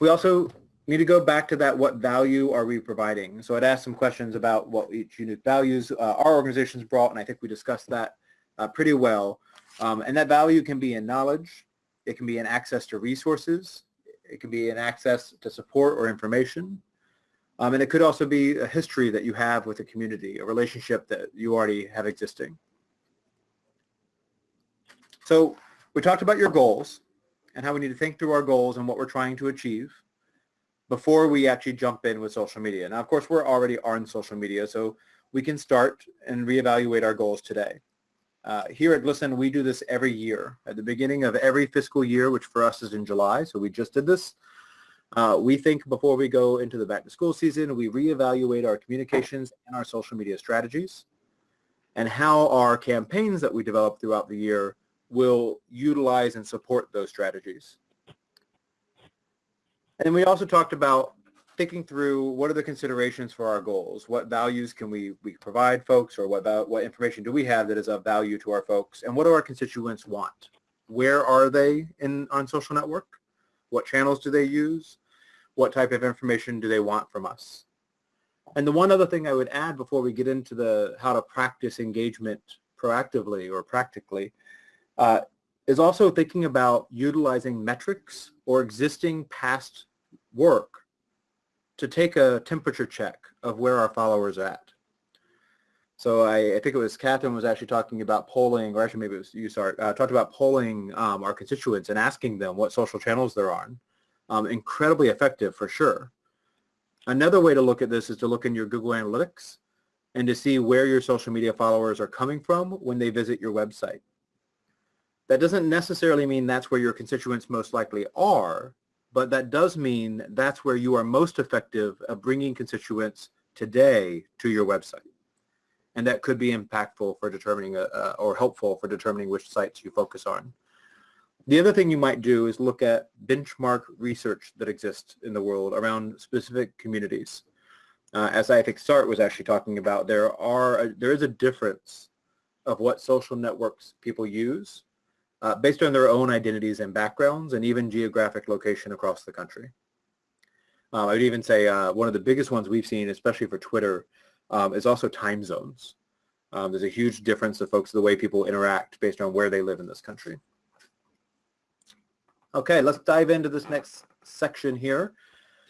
We also need to go back to that what value are we providing? So I'd ask some questions about what each unique values uh, our organizations brought, and I think we discussed that uh, pretty well. Um, and that value can be in knowledge, it can be in access to resources, it can be in access to support or information. Um, and it could also be a history that you have with a community, a relationship that you already have existing. So we talked about your goals and how we need to think through our goals and what we're trying to achieve before we actually jump in with social media. Now, of course, we're already on social media, so we can start and reevaluate our goals today. Uh, here at GLSEN, we do this every year. At the beginning of every fiscal year, which for us is in July, so we just did this, uh, we think before we go into the back to school season, we reevaluate our communications and our social media strategies and how our campaigns that we develop throughout the year will utilize and support those strategies. And we also talked about thinking through what are the considerations for our goals? What values can we, we provide folks or what, what information do we have that is of value to our folks? And what do our constituents want? Where are they in on social network? What channels do they use? What type of information do they want from us? And the one other thing I would add before we get into the how to practice engagement proactively or practically uh, is also thinking about utilizing metrics or existing past work to take a temperature check of where our followers are at. So I, I, think it was Catherine was actually talking about polling, or actually maybe it was you, sorry, uh, talked about polling um, our constituents and asking them what social channels they're on. Um, incredibly effective for sure. Another way to look at this is to look in your Google Analytics and to see where your social media followers are coming from when they visit your website. That doesn't necessarily mean that's where your constituents most likely are, but that does mean that's where you are most effective at bringing constituents today to your website. And that could be impactful for determining a, uh, or helpful for determining which sites you focus on. The other thing you might do is look at benchmark research that exists in the world around specific communities. Uh, as I think SART was actually talking about, there are a, there is a difference of what social networks people use uh, based on their own identities and backgrounds and even geographic location across the country. Um, I would even say uh, one of the biggest ones we've seen, especially for Twitter, um, is also time zones. Um, there's a huge difference of folks, the way people interact based on where they live in this country. Okay, let's dive into this next section here.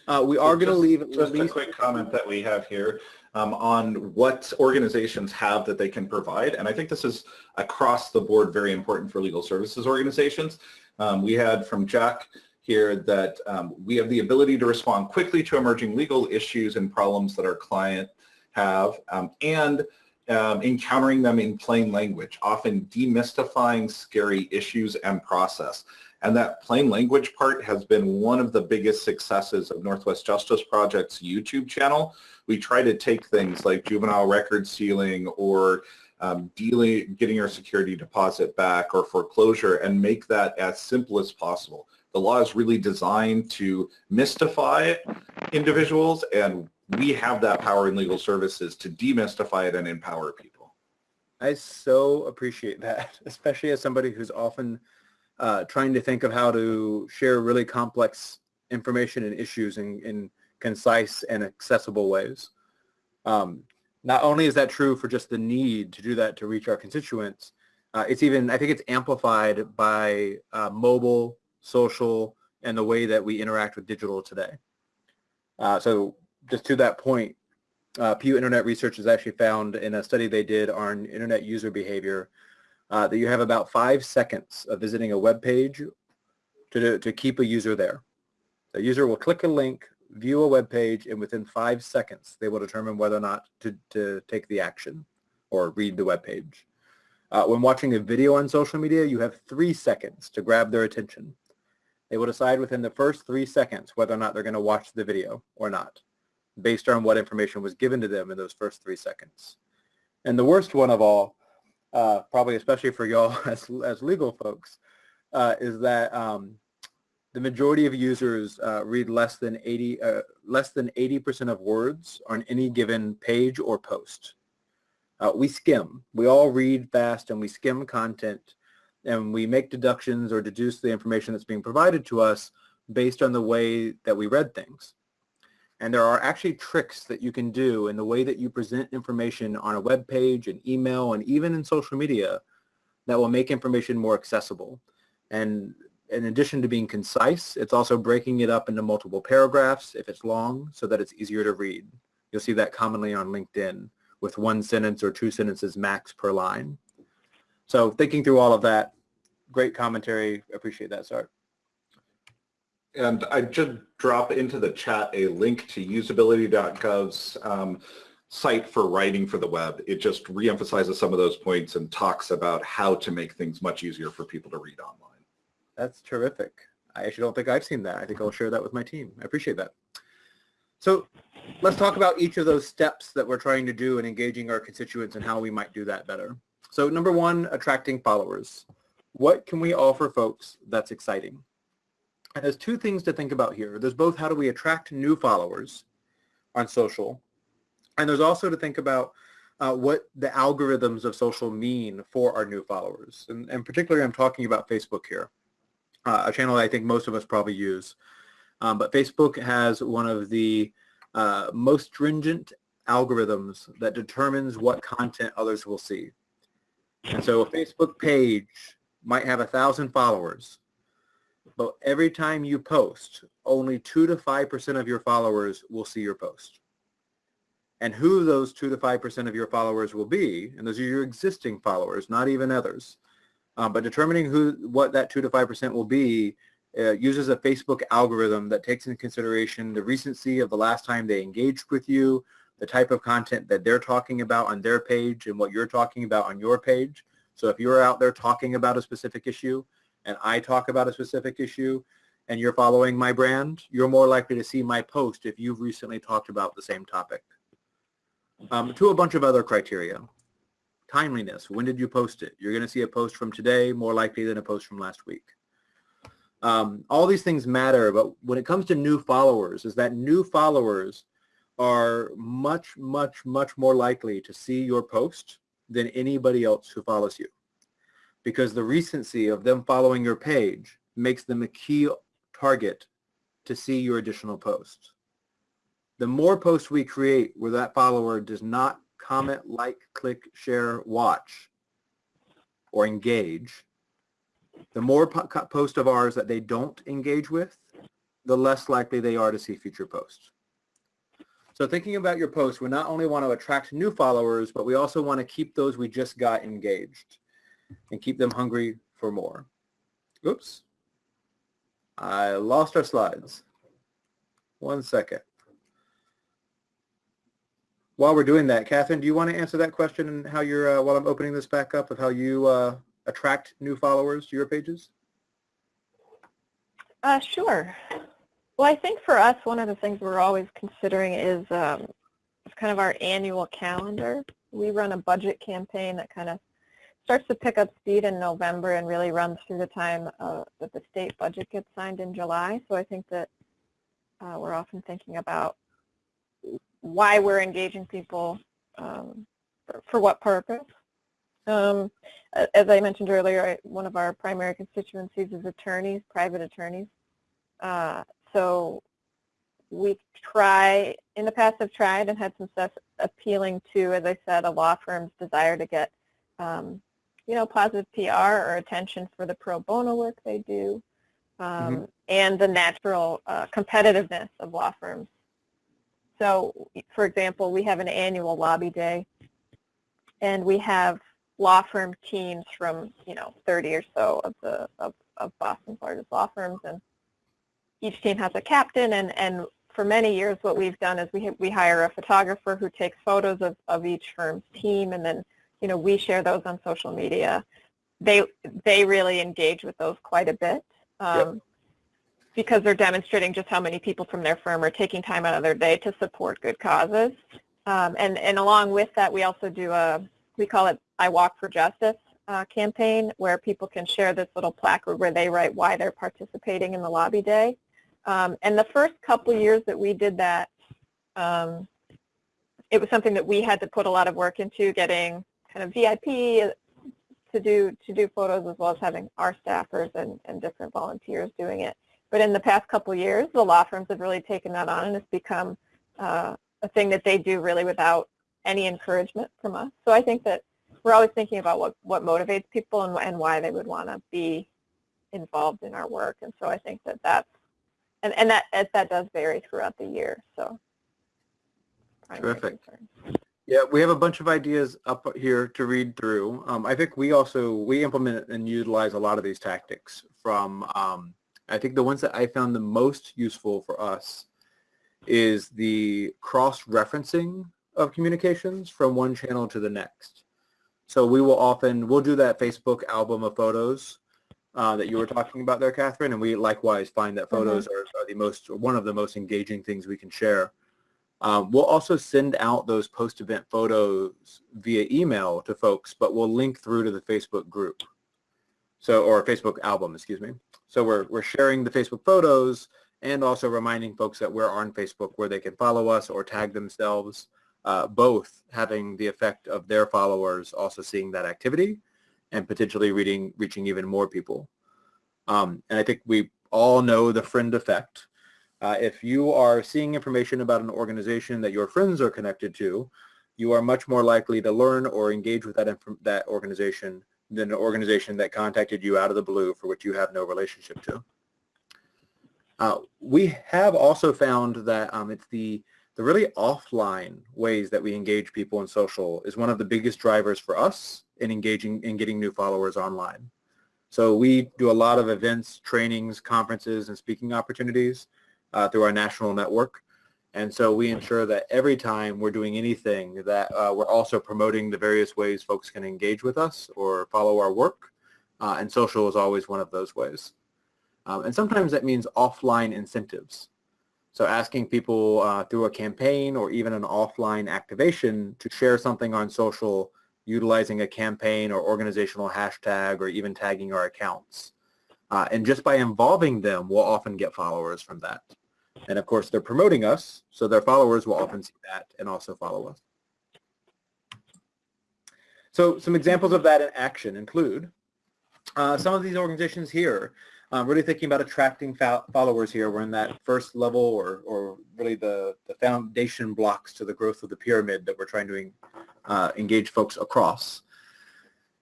Uh, we are going to leave just least... a quick comment that we have here um, on what organizations have that they can provide. And I think this is across the board very important for legal services organizations. Um, we had from Jack here that um, we have the ability to respond quickly to emerging legal issues and problems that our client have, um, and um, encountering them in plain language, often demystifying scary issues and process. And that plain language part has been one of the biggest successes of Northwest Justice Project's YouTube channel. We try to take things like juvenile record sealing or um, dealing, getting your security deposit back or foreclosure and make that as simple as possible. The law is really designed to mystify individuals and we have that power in legal services to demystify it and empower people. I so appreciate that, especially as somebody who's often uh, trying to think of how to share really complex information and issues in, in concise and accessible ways. Um, not only is that true for just the need to do that to reach our constituents, uh, it's even, I think it's amplified by uh, mobile, social, and the way that we interact with digital today. Uh, so just to that point, uh, Pew Internet Research has actually found in a study they did on internet user behavior uh, that you have about five seconds of visiting a web page to, to keep a user there. The user will click a link, view a web page, and within five seconds, they will determine whether or not to, to take the action or read the web page. Uh, when watching a video on social media, you have three seconds to grab their attention. They will decide within the first three seconds whether or not they're going to watch the video or not based on what information was given to them in those first three seconds. And the worst one of all, uh, probably especially for y'all as, as legal folks, uh, is that um, the majority of users uh, read less than 80 uh, less than 80% of words on any given page or post. Uh, we skim. We all read fast and we skim content and we make deductions or deduce the information that's being provided to us based on the way that we read things. And there are actually tricks that you can do in the way that you present information on a web page, an email, and even in social media that will make information more accessible. And in addition to being concise, it's also breaking it up into multiple paragraphs if it's long so that it's easier to read. You'll see that commonly on LinkedIn with one sentence or two sentences max per line. So thinking through all of that, great commentary. Appreciate that, Sart. And I just drop into the chat a link to usability.gov's um, site for writing for the web. It just reemphasizes some of those points and talks about how to make things much easier for people to read online. That's terrific. I actually don't think I've seen that. I think I'll share that with my team. I appreciate that. So let's talk about each of those steps that we're trying to do in engaging our constituents and how we might do that better. So number one, attracting followers. What can we offer folks that's exciting? And there's two things to think about here. There's both how do we attract new followers on social, and there's also to think about uh, what the algorithms of social mean for our new followers. And, and particularly I'm talking about Facebook here, uh, a channel I think most of us probably use. Um, but Facebook has one of the uh, most stringent algorithms that determines what content others will see. And so a Facebook page might have a thousand followers, but every time you post, only 2 to 5% of your followers will see your post. And who those 2 to 5% of your followers will be, and those are your existing followers, not even others, um, but determining who what that 2 to 5% will be uh, uses a Facebook algorithm that takes into consideration the recency of the last time they engaged with you, the type of content that they're talking about on their page and what you're talking about on your page. So if you're out there talking about a specific issue, and I talk about a specific issue and you're following my brand, you're more likely to see my post if you've recently talked about the same topic. Um, to a bunch of other criteria. Timeliness, when did you post it? You're going to see a post from today more likely than a post from last week. Um, all these things matter, but when it comes to new followers, is that new followers are much, much, much more likely to see your post than anybody else who follows you because the recency of them following your page makes them a key target to see your additional posts. The more posts we create where that follower does not comment, like, click, share, watch, or engage, the more po post of ours that they don't engage with, the less likely they are to see future posts. So thinking about your posts, we not only want to attract new followers, but we also want to keep those we just got engaged and keep them hungry for more. Oops. I lost our slides. One second. while we're doing that, Catherine, do you want to answer that question and how you're, uh, while I'm opening this back up, of how you uh, attract new followers to your pages? Uh, sure. Well, I think for us, one of the things we're always considering is um, kind of our annual calendar. We run a budget campaign that kind of starts to pick up speed in November and really runs through the time uh, that the state budget gets signed in July. So I think that uh, we're often thinking about why we're engaging people, um, for, for, what purpose. Um, as I mentioned earlier, I, one of our primary constituencies is attorneys, private attorneys. Uh, so we try, in the past have tried and had some success appealing to, as I said, a law firm's desire to get, um, you know, positive PR or attention for the pro bono work they do, um, mm -hmm. and the natural uh, competitiveness of law firms. So, for example, we have an annual lobby day, and we have law firm teams from, you know, 30 or so of the of, of Boston's largest law firms, and each team has a captain, and, and for many years what we've done is we, we hire a photographer who takes photos of, of each firm's team, and then, you know, we share those on social media. They, they really engage with those quite a bit. Um, yep. because they're demonstrating just how many people from their firm are taking time out of their day to support good causes. Um, and, and along with that, we also do a, we call it I Walk for Justice uh, campaign, where people can share this little placard where they write why they're participating in the lobby day. Um, and the first couple years that we did that, um, it was something that we had to put a lot of work into getting kind of VIP to do to do photos as well as having our staffers and, and different volunteers doing it. But in the past couple years, the law firms have really taken that on and it's become uh, a thing that they do really without any encouragement from us. So I think that we're always thinking about what, what motivates people and, and why they would want to be involved in our work. And so I think that that's and and that that does vary throughout the year. So terrific. Yeah, we have a bunch of ideas up here to read through. Um, I think we also we implement and utilize a lot of these tactics from. Um, I think the ones that I found the most useful for us is the cross-referencing of communications from one channel to the next. So we will often, we'll do that Facebook album of photos uh, that you were talking about there, Catherine, and we likewise find that photos mm -hmm. are, are, the most, one of the most engaging things we can share. Um, we'll also send out those post-event photos via email to folks, but we'll link through to the Facebook group. So, or Facebook album, excuse me. So we're, we're sharing the Facebook photos and also reminding folks that we're on Facebook where they can follow us or tag themselves, uh, both having the effect of their followers also seeing that activity and potentially reading, reaching even more people. Um, and I think we all know the friend effect. Uh, if you are seeing information about an organization that your friends are connected to, you are much more likely to learn or engage with that, that organization than an organization that contacted you out of the blue for which you have no relationship to. Uh, we have also found that um, it's the the really offline ways that we engage people in social is one of the biggest drivers for us in engaging in getting new followers online. So we do a lot of events, trainings, conferences, and speaking opportunities uh, through our national network. And so we ensure that every time we're doing anything that uh, we're also promoting the various ways folks can engage with us or follow our work. Uh, and social is always one of those ways. Um, and sometimes that means offline incentives. So asking people uh, through a campaign or even an offline activation to share something on social utilizing a campaign or organizational hashtag or even tagging our accounts. Uh, and just by involving them, we'll often get followers from that. And of course, they're promoting us, so their followers will often see that and also follow us. So some examples of that in action include uh, some of these organizations here um, really thinking about attracting followers here. We're in that first level or, or really the, the foundation blocks to the growth of the pyramid that we're trying to uh, engage folks across.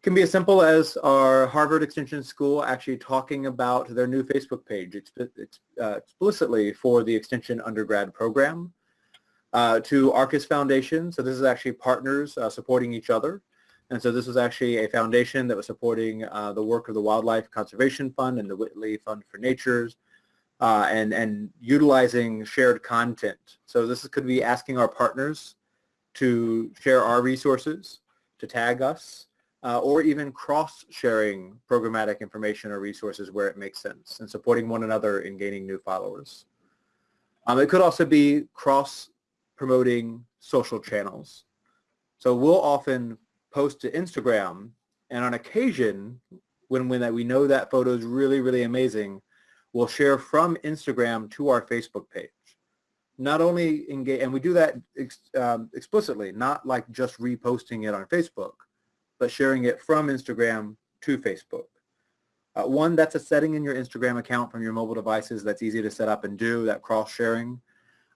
Can be as simple as our Harvard Extension School actually talking about their new Facebook page uh, explicitly for the Extension undergrad program. Uh, to Arcus Foundation, so this is actually partners uh, supporting each other. And so this was actually a foundation that was supporting uh, the work of the Wildlife Conservation Fund and the Whitley Fund for Natures uh, and, and utilizing shared content. So this could be asking our partners to share our resources, to tag us, uh, or even cross-sharing programmatic information or resources where it makes sense and supporting one another in gaining new followers. Um, it could also be cross-promoting social channels. So we'll often post to Instagram and on occasion, when, when that we know that photo is really, really amazing, we'll share from Instagram to our Facebook page. Not only engage, and we do that ex, um, explicitly, not like just reposting it on Facebook, but sharing it from Instagram to Facebook. Uh, one, that's a setting in your Instagram account from your mobile devices that's easy to set up and do, that cross-sharing.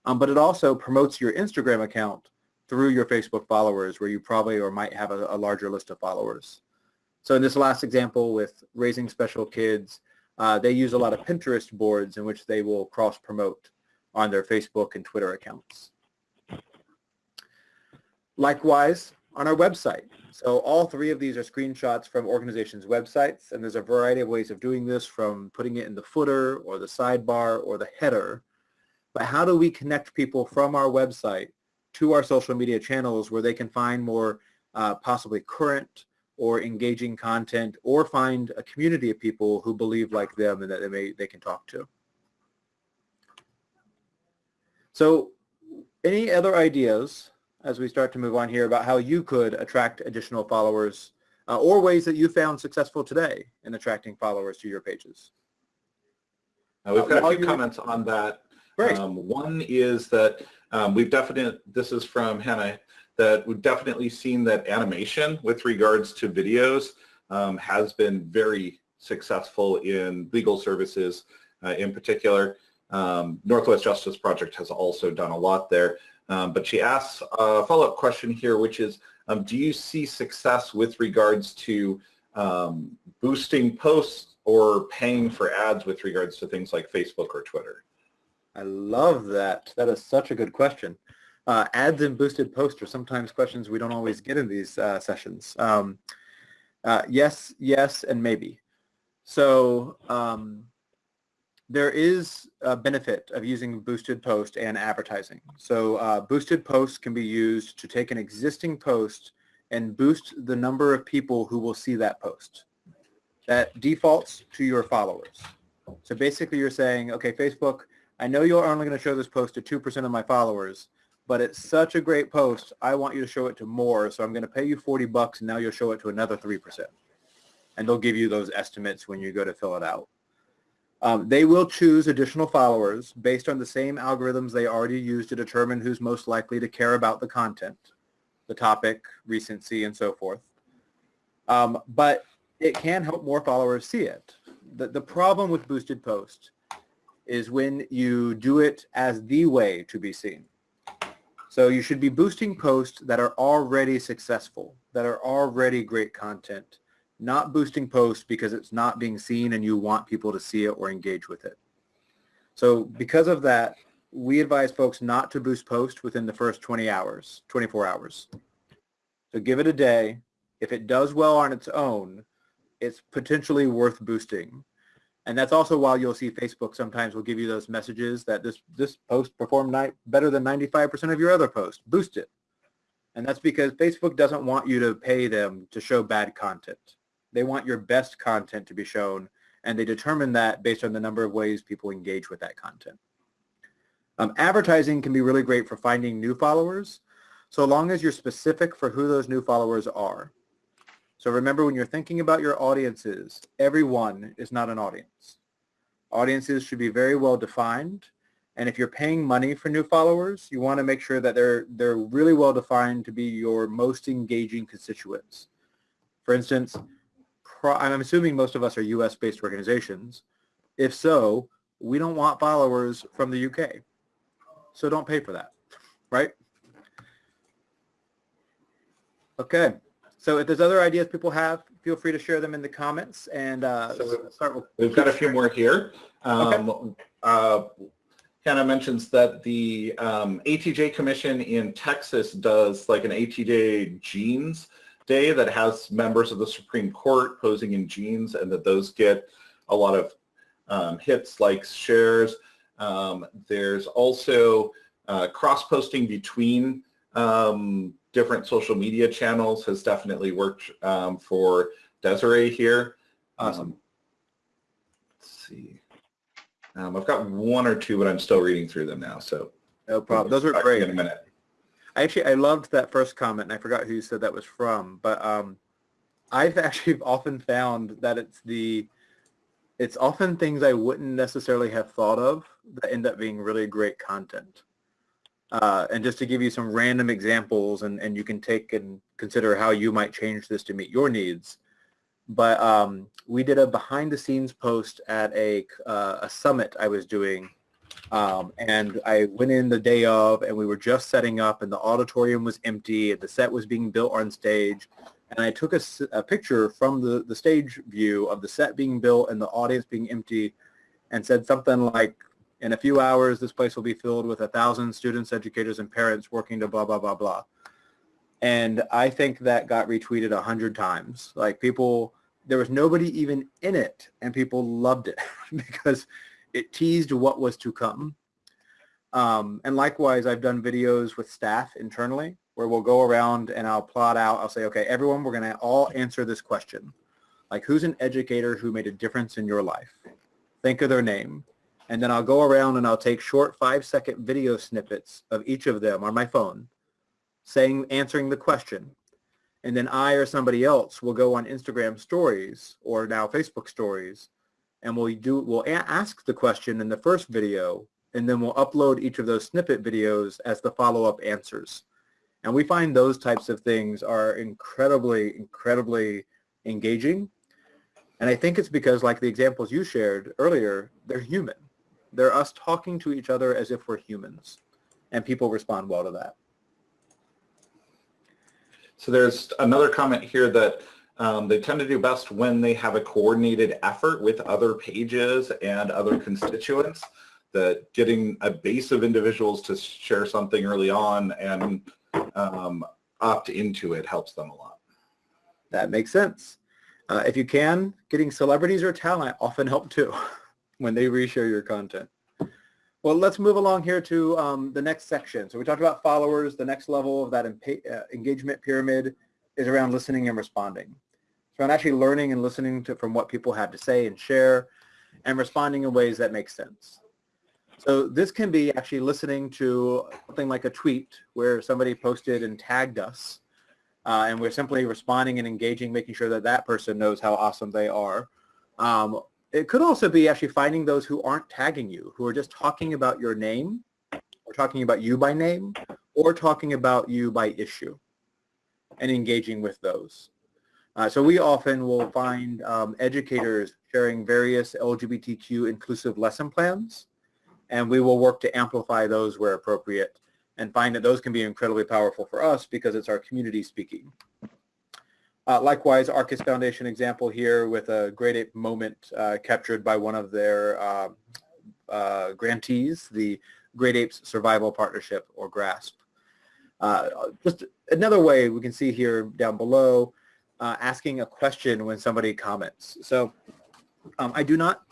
Um, but it also promotes your Instagram account through your Facebook followers where you probably or might have a, a larger list of followers. So in this last example with Raising Special Kids, uh, they use a lot of Pinterest boards in which they will cross-promote on their Facebook and Twitter accounts. Likewise, on our website. So all three of these are screenshots from organizations' websites, and there's a variety of ways of doing this from putting it in the footer or the sidebar or the header. But how do we connect people from our website to our social media channels where they can find more uh, possibly current or engaging content or find a community of people who believe like them and that they may they can talk to. So any other ideas as we start to move on here about how you could attract additional followers uh, or ways that you found successful today in attracting followers to your pages. Now we've got a few comments on that. Great. Um, one is that um, we've definitely, this is from Hannah, that we've definitely seen that animation with regards to videos um, has been very successful in legal services uh, in particular. Um, Northwest Justice Project has also done a lot there. Um, but she asks a follow-up question here, which is, um, do you see success with regards to um, boosting posts or paying for ads with regards to things like Facebook or Twitter? I love that. That is such a good question. Uh, ads and boosted posts are sometimes questions we don't always get in these uh, sessions. Um, uh, yes, yes, and maybe. So um, there is a benefit of using boosted post and advertising. So uh, boosted posts can be used to take an existing post and boost the number of people who will see that post. That defaults to your followers. So basically you're saying, okay, Facebook, I know you're only going to show this post to 2% of my followers, but it's such a great post, I want you to show it to more, so I'm going to pay you 40 bucks and now you'll show it to another 3%. And they'll give you those estimates when you go to fill it out. Um, they will choose additional followers based on the same algorithms they already use to determine who's most likely to care about the content, the topic, recency, and so forth. Um, but it can help more followers see it. The, the problem with boosted posts is when you do it as the way to be seen. So you should be boosting posts that are already successful, that are already great content, not boosting posts because it's not being seen and you want people to see it or engage with it. So because of that, we advise folks not to boost posts within the first 20 hours, 24 hours. So give it a day. If it does well on its own, it's potentially worth boosting. And that's also why you'll see Facebook sometimes will give you those messages that this, this post performed better than 95% of your other posts. Boost it. And that's because Facebook doesn't want you to pay them to show bad content. They want your best content to be shown, and they determine that based on the number of ways people engage with that content. Um, advertising can be really great for finding new followers, so long as you're specific for who those new followers are. So remember when you're thinking about your audiences, everyone is not an audience. Audiences should be very well defined. And if you're paying money for new followers, you want to make sure that they're, they're really well defined to be your most engaging constituents. For instance, I'm assuming most of us are US-based organizations. If so, we don't want followers from the UK. So don't pay for that, right? Okay. So if there's other ideas people have, feel free to share them in the comments and uh, so start with. We've got a few more here. Um, okay. uh, Hannah mentions that the um, ATJ Commission in Texas does like an ATJ jeans day that has members of the Supreme Court posing in jeans and that those get a lot of um, hits, likes, shares. Um, there's also uh, cross-posting between um, different social media channels has definitely worked um, for Desiree here. Awesome. Um, let's see. Um, I've got one or two, but I'm still reading through them now. So No problem. Those are Back to you great. In a minute. Actually I loved that first comment, and I forgot who said that was from. But um, I've actually often found that it's the it's often things I wouldn't necessarily have thought of that end up being really great content. Uh, and just to give you some random examples, and, and you can take and consider how you might change this to meet your needs. But um, we did a behind-the-scenes post at a uh, a summit I was doing um, and I went in the day of and we were just setting up and the auditorium was empty and the set was being built on stage. And I took a picture from the, the stage view of the set being built and the audience being empty and said something like, in a few hours, this place will be filled with a thousand students, educators, and parents working to blah, blah, blah, blah. And I think that got retweeted a hundred times. Like people, there was nobody even in it and people loved it because it teased what was to come. Um, and likewise, I've done videos with staff internally where we'll go around and I'll plot out, I'll say, okay, everyone, we're going to all answer this question. Like, who's an educator who made a difference in your life? Think of their name. And then I'll go around and I'll take short five-second video snippets of each of them on my phone saying, answering the question. And then I or somebody else will go on Instagram stories or now Facebook stories and we'll do we'll ask the question in the first video and then we'll upload each of those snippet videos as the follow-up answers. And we find those types of things are incredibly incredibly engaging. And i think it's because like the examples you shared earlier they're human. They're us talking to each other as if we're humans and people respond well to that. So there's another comment here that um, they tend to do best when they have a coordinated effort with other pages and other constituents. That getting a base of individuals to share something early on and um, opt into it helps them a lot. That makes sense. Uh, if you can, getting celebrities or talent often help too when they reshare your content. Well, let's move along here to um, the next section. So we talked about followers. The next level of that uh, engagement pyramid is around listening and responding. So I'm actually learning and listening to from what people have to say and share and responding in ways that make sense. So this can be actually listening to something like a tweet where somebody posted and tagged us uh, and we're simply responding and engaging, making sure that that person knows how awesome they are. Um, it could also be actually finding those who aren't tagging you, who are just talking about your name, or talking about you by name, or talking about you by issue, and engaging with those. Uh, so we often will find um, educators sharing various LGBTQ inclusive lesson plans, and we will work to amplify those where appropriate and find that those can be incredibly powerful for us because it's our community speaking. Uh, likewise, Arcus Foundation example here with a Great Ape moment uh, captured by one of their uh, uh, grantees, the Great Apes Survival Partnership or GRASP. Uh, just another way we can see here down below, uh, asking a question when somebody comments. So um, I do not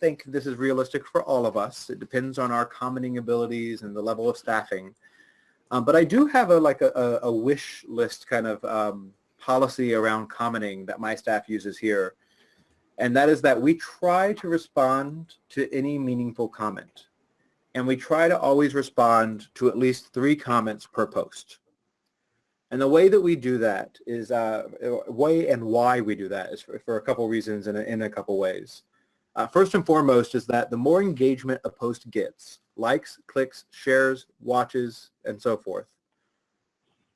think this is realistic for all of us. It depends on our commenting abilities and the level of staffing. Um, but I do have a like a, a, wish list kind of um, policy around commenting that my staff uses here. And that is that we try to respond to any meaningful comment. And we try to always respond to at least three comments per post. And the way that we do that is, uh, way and why we do that is for, for a couple reasons and in a couple ways. Uh, first and foremost is that the more engagement a post gets, likes, clicks, shares, watches, and so forth,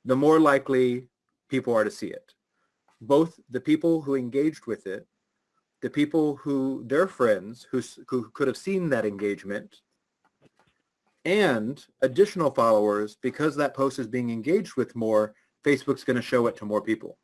the more likely people are to see it. Both the people who engaged with it, the people who, their friends who, who could have seen that engagement, and additional followers, because that post is being engaged with more, Facebook's going to show it to more people.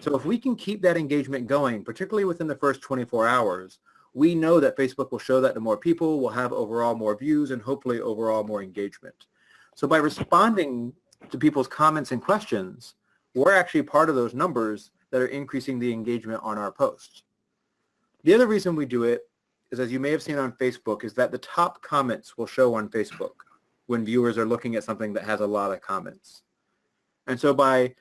So if we can keep that engagement going, particularly within the first 24 hours, we know that Facebook will show that to more people, will have overall more views, and hopefully overall more engagement. So by responding to people's comments and questions, we're actually part of those numbers that are increasing the engagement on our posts. The other reason we do it is, as you may have seen on Facebook, is that the top comments will show on Facebook. when viewers are looking at something that has a lot of comments. And so by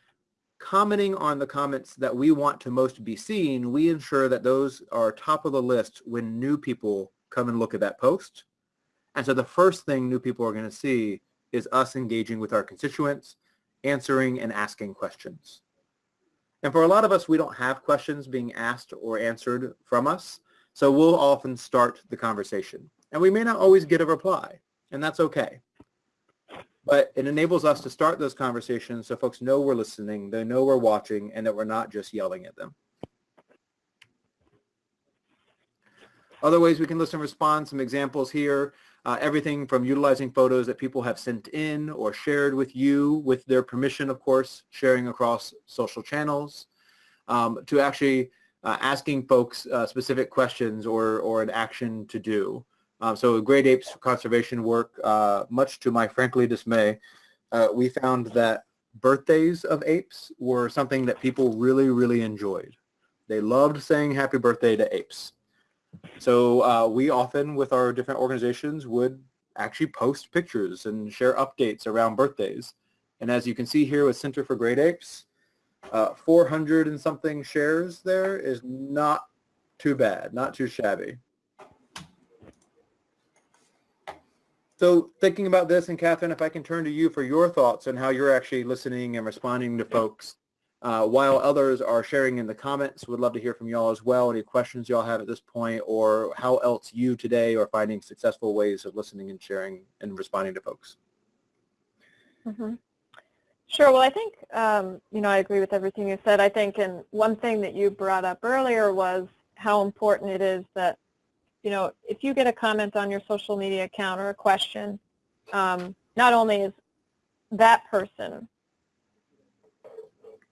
commenting on the comments that we want to most be seen, we ensure that those are top of the list when new people come and look at that post. And so the first thing new people are going to see is us engaging with our constituents, answering and asking questions. And for a lot of us, we don't have questions being asked or answered from us. So we'll often start the conversation. And we may not always get a reply, and that's okay. But it enables us to start those conversations so folks know we're listening, they know we're watching, and that we're not just yelling at them. Other ways we can listen and respond, some examples here. Uh, everything from utilizing photos that people have sent in or shared with you with their permission, of course, sharing across social channels, um, to actually uh, asking folks uh, specific questions or, or an action to do. Um, so Great Apes conservation work, uh, much to my frankly dismay, uh, we found that birthdays of apes were something that people really, really enjoyed. They loved saying happy birthday to apes. So uh, we often, with our different organizations, would actually post pictures and share updates around birthdays. And as you can see here with Center for Great Apes, uh, 400 and something shares there is not too bad, not too shabby. So thinking about this, and Catherine, if I can turn to you for your thoughts on how you're actually listening and responding to folks, uh, while others are sharing in the comments, would love to hear from y'all as well. Any questions y'all have at this point, or how else you today are finding successful ways of listening and sharing and responding to folks. Mm -hmm. Sure. Well, I think, um, you know, I agree with everything you said. I think, and one thing that you brought up earlier was how important it is that you know, if you get a comment on your social media account or a question, um, not only is that person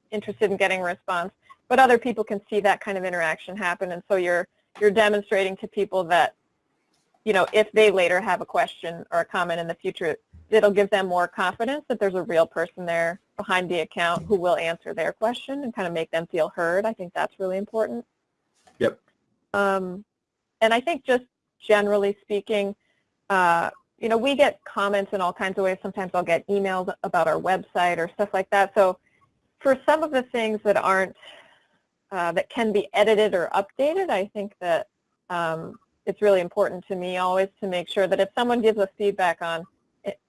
interested in getting a response, but other people can see that kind of interaction happen. And so you're, you're demonstrating to people that, you know, if they later have a question or a comment in the future, it'll give them more confidence that there's a real person there behind the account who will answer their question and kind of make them feel heard. I think that's really important. Yep. Um, and I think just generally speaking, uh, you know, we get comments in all kinds of ways. Sometimes I'll get emails about our website or stuff like that. So for some of the things that aren't, uh, that can be edited or updated, I think that um, it's really important to me always to make sure that if someone gives us feedback on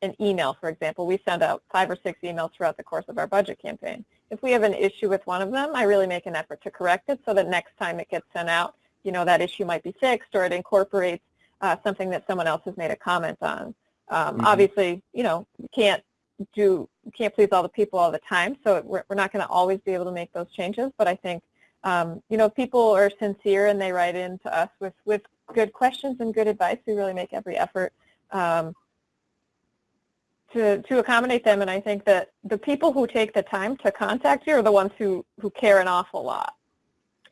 an email, for example, we send out five or six emails throughout the course of our budget campaign. If we have an issue with one of them, I really make an effort to correct it so that next time it gets sent out, you know, that issue might be fixed or it incorporates uh, something that someone else has made a comment on. Um, mm -hmm. Obviously, you know, you can't do, can't please all the people all the time, so we're, we're not going to always be able to make those changes, but I think, um, you know, people are sincere and they write in to us with, with good questions and good advice. We really make every effort um, to, to accommodate them, and I think that the people who take the time to contact you are the ones who, who care an awful lot.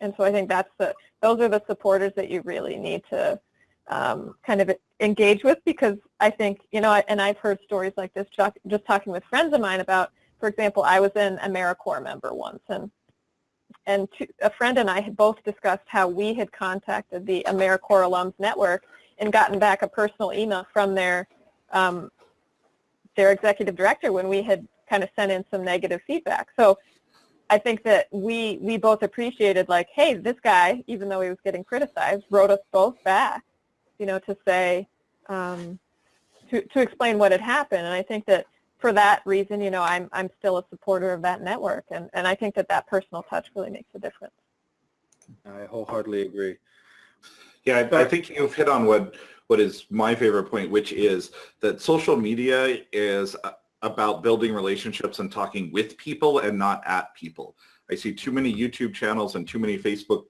And so I think that's the, those are the supporters that you really need to um, kind of engage with because I think, you know, and I've heard stories like this just talking with friends of mine about, for example, I was an AmeriCorps member once and and to, a friend and I had both discussed how we had contacted the AmeriCorps Alums Network and gotten back a personal email from their um, their executive director when we had kind of sent in some negative feedback. So I think that we we both appreciated like, hey, this guy, even though he was getting criticized, wrote us both back, you know, to say, um, to to explain what had happened. And I think that for that reason, you know, I'm I'm still a supporter of that network, and and I think that that personal touch really makes a difference. I wholeheartedly agree. Yeah, I, I think you've hit on what what is my favorite point, which is that social media is about building relationships and talking with people and not at people. I see too many YouTube channels and too many Facebook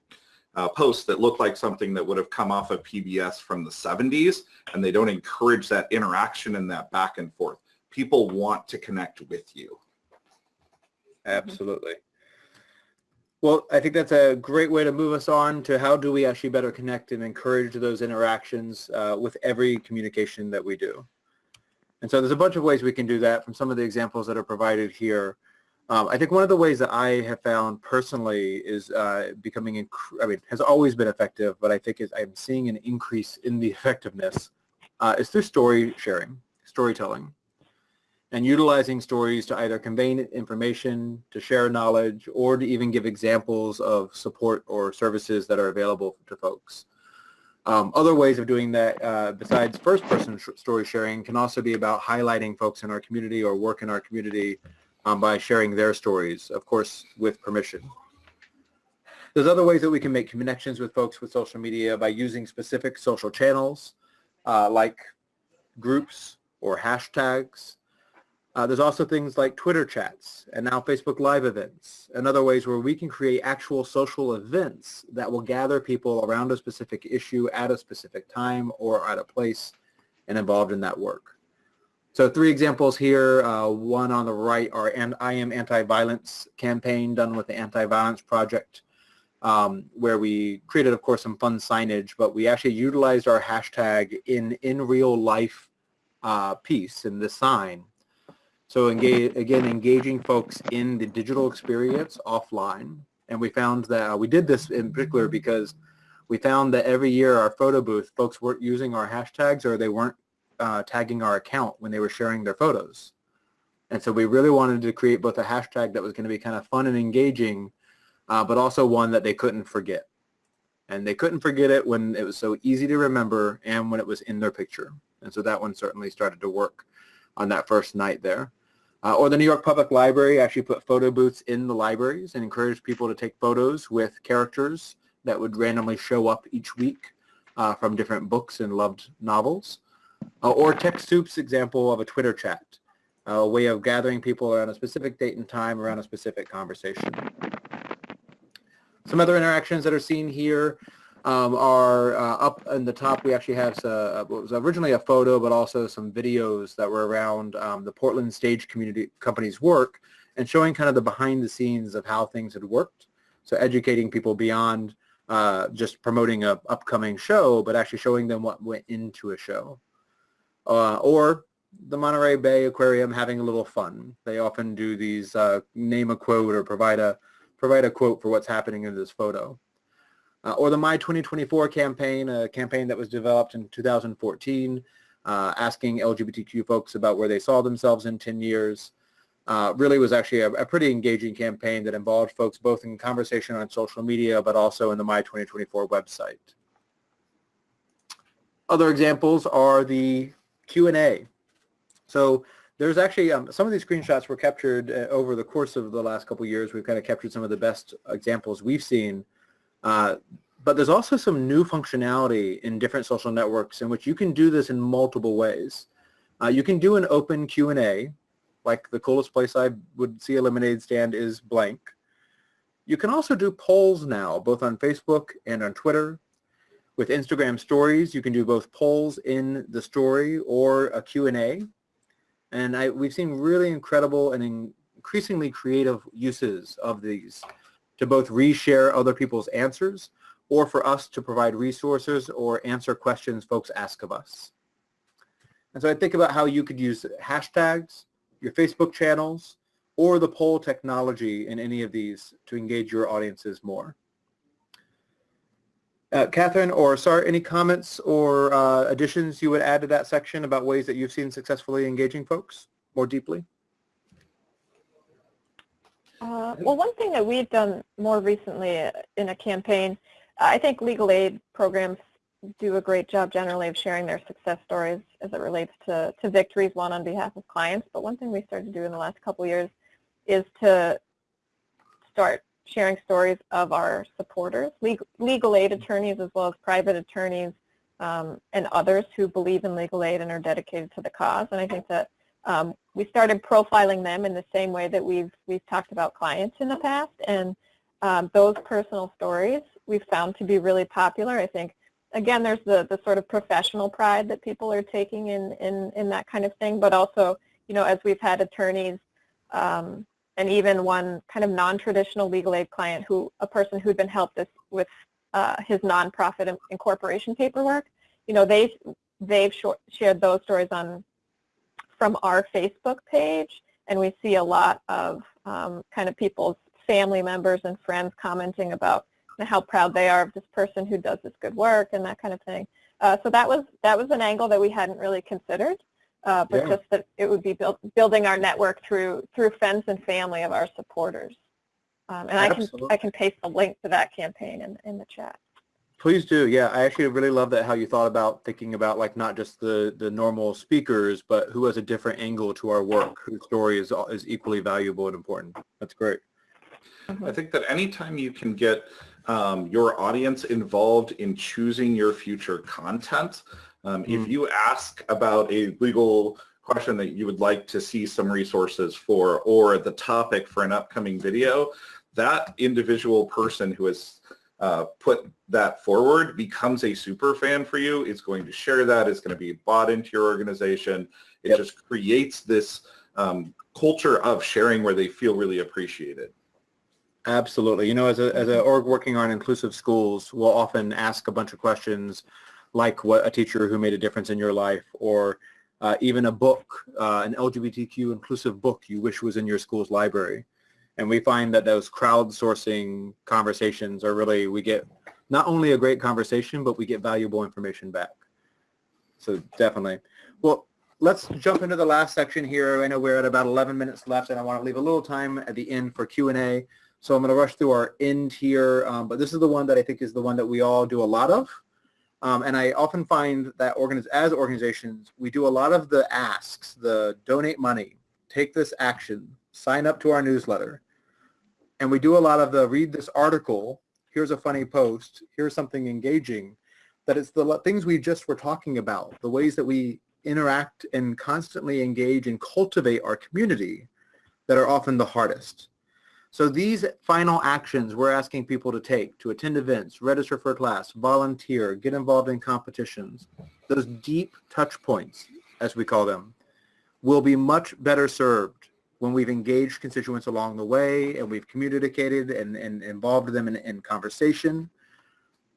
uh, posts that look like something that would have come off of PBS from the 70s and they don't encourage that interaction and that back and forth. People want to connect with you. Absolutely. Well, I think that's a great way to move us on to how do we actually better connect and encourage those interactions uh, with every communication that we do. And so there's a bunch of ways we can do that from some of the examples that are provided here. Um, I think one of the ways that I have found personally is uh, becoming, I mean, has always been effective, but I think is I'm seeing an increase in the effectiveness uh, is through story sharing, storytelling. and utilizing stories to either convey information, to share knowledge, or to even give examples of support or services that are available to folks. Um, other ways of doing that uh, besides first-person story sharing can also be about highlighting folks in our community or work in our community um, by sharing their stories, of course, with permission. There's other ways that we can make connections with folks with social media by using specific social channels uh, like groups or hashtags. Uh, there's also things like Twitter chats and now Facebook Live events and other ways where we can create actual social events that will gather people around a specific issue at a specific time or at a place and involved in that work. So three examples here. Uh, one on the right are an I Am Anti-Violence campaign done with the Anti-Violence Project um, where we created, of course, some fun signage, but we actually utilized our hashtag in in real life uh, piece in this sign. So engage, again, engaging folks in the digital experience offline. And we found that uh, we did this in particular because we found that every year our photo booth, folks weren't using our hashtags or they weren't uh, tagging our account when they were sharing their photos. And so we really wanted to create both a hashtag that was going to be kind of fun and engaging uh, but also one that they couldn't forget. And they couldn't forget it when it was so easy to remember and when it was in their picture. And so that one certainly started to work on that first night there. Uh, or the New York Public Library actually put photo booths in the libraries and encouraged people to take photos with characters that would randomly show up each week uh, from different books and loved novels. Uh, or TechSoup's example of a Twitter chat, a way of gathering people around a specific date and time around a specific conversation. Some other interactions that are seen here um, are uh, up in the top. We actually have uh, what was originally a photo, but also some videos that were around um, the Portland Stage Community Company's work and showing kind of the behind the scenes of how things had worked. So educating people beyond uh, just promoting a upcoming show, but actually showing them what went into a show. Uh, or the Monterey Bay Aquarium having a little fun. They often do these uh, name a quote or provide a provide a quote for what's happening in this photo. Uh, or the My 2024 campaign, a campaign that was developed in 2014, uh, asking LGBTQ folks about where they saw themselves in 10 years. Uh, really was actually a, a, pretty engaging campaign that involved folks both in conversation on social media, but also in the My 2024 website. Other examples are the Q&A. So there's actually um, some of these screenshots were captured uh, over the course of the last couple years. We've kind of captured some of the best examples we've seen. Uh, but there's also some new functionality in different social networks in which you can do this in multiple ways. Uh, you can do an open Q&A, like the coolest place I would see a lemonade stand is blank. You can also do polls now, both on Facebook and on Twitter. With Instagram stories, you can do both polls in the story or a Q&A. And I, we've seen really incredible and increasingly creative uses of these to both reshare other people's answers or for us to provide resources or answer questions folks ask of us. And so I think about how you could use hashtags, your Facebook channels, or the poll technology in any of these to engage your audiences more. Uh, Catherine or Sar, any comments or uh, additions you would add to that section about ways that you've seen successfully engaging folks more deeply? Uh, well, one thing that we've done more recently in a campaign, I think legal aid programs do a great job generally of sharing their success stories as it relates to, to victories won on behalf of clients. But one thing we started to do in the last couple years is to start sharing stories of our supporters, legal, legal aid attorneys as well as private attorneys um, and others who believe in legal aid and are dedicated to the cause. And I think that um, we started profiling them in the same way that we've, we've talked about clients in the past. And um, those personal stories we've found to be really popular. I think, again, there's the, the sort of professional pride that people are taking in, in, in that kind of thing, but also, you know, as we've had attorneys um, and even one kind of non-traditional legal aid client who, a person who'd been helped this, with uh, his nonprofit incorporation paperwork, you know, they, they've shared those stories on, from our Facebook page, and we see a lot of um, kind of people's family members and friends commenting about how proud they are of this person who does this good work and that kind of thing. Uh, so that was that was an angle that we hadn't really considered. uh, but Yeah. just that it would be built, building our network through through friends and family of our supporters. Um, and I can I can paste a link to that campaign in in the chat. Please do. Yeah, I actually really love that how you thought about thinking about like not just the the normal speakers, but who has a different angle to our work, whose story is is equally valuable and important. That's great. I think that anytime you can get um, your audience involved in choosing your future content, um, if Mm. you ask about a legal question that you would like to see some resources for or the topic for an upcoming video, that individual person who has uh, put that forward becomes a super fan for you, It's going to share that. It's going to be bought into your organization. It Yep. just creates this um, culture of sharing where they feel really appreciated. Absolutely. You know, as a as a org working on inclusive schools, we'll often ask a bunch of questions like what a teacher who made a difference in your life or uh, even a book, uh, an LGBTQ inclusive book you wish was in your school's library. And we find that those crowdsourcing conversations are really, we get not only a great conversation, but we get valuable information back. So definitely. Well, let's jump into the last section here. I know we're at about 11 minutes left and I want to leave a little time at the end for Q&A. So I'm going to rush through our end here, um, but this is the one that I think is the one that we all do a lot of. Um, and I often find that organiz- as organizations, we do a lot of the asks, the donate money, take this action, sign up to our newsletter. And we do a lot of the read this article, here's a funny post, here's something engaging, that it's the things we just were talking about, the ways that we interact and constantly engage and cultivate our community that are often the hardest. So these final actions we're asking people to take, to attend events, register for a class, volunteer, get involved in competitions, those deep touch points, as we call them, will be much better served when we've engaged constituents along the way and we've communicated and, and involved them in, in conversation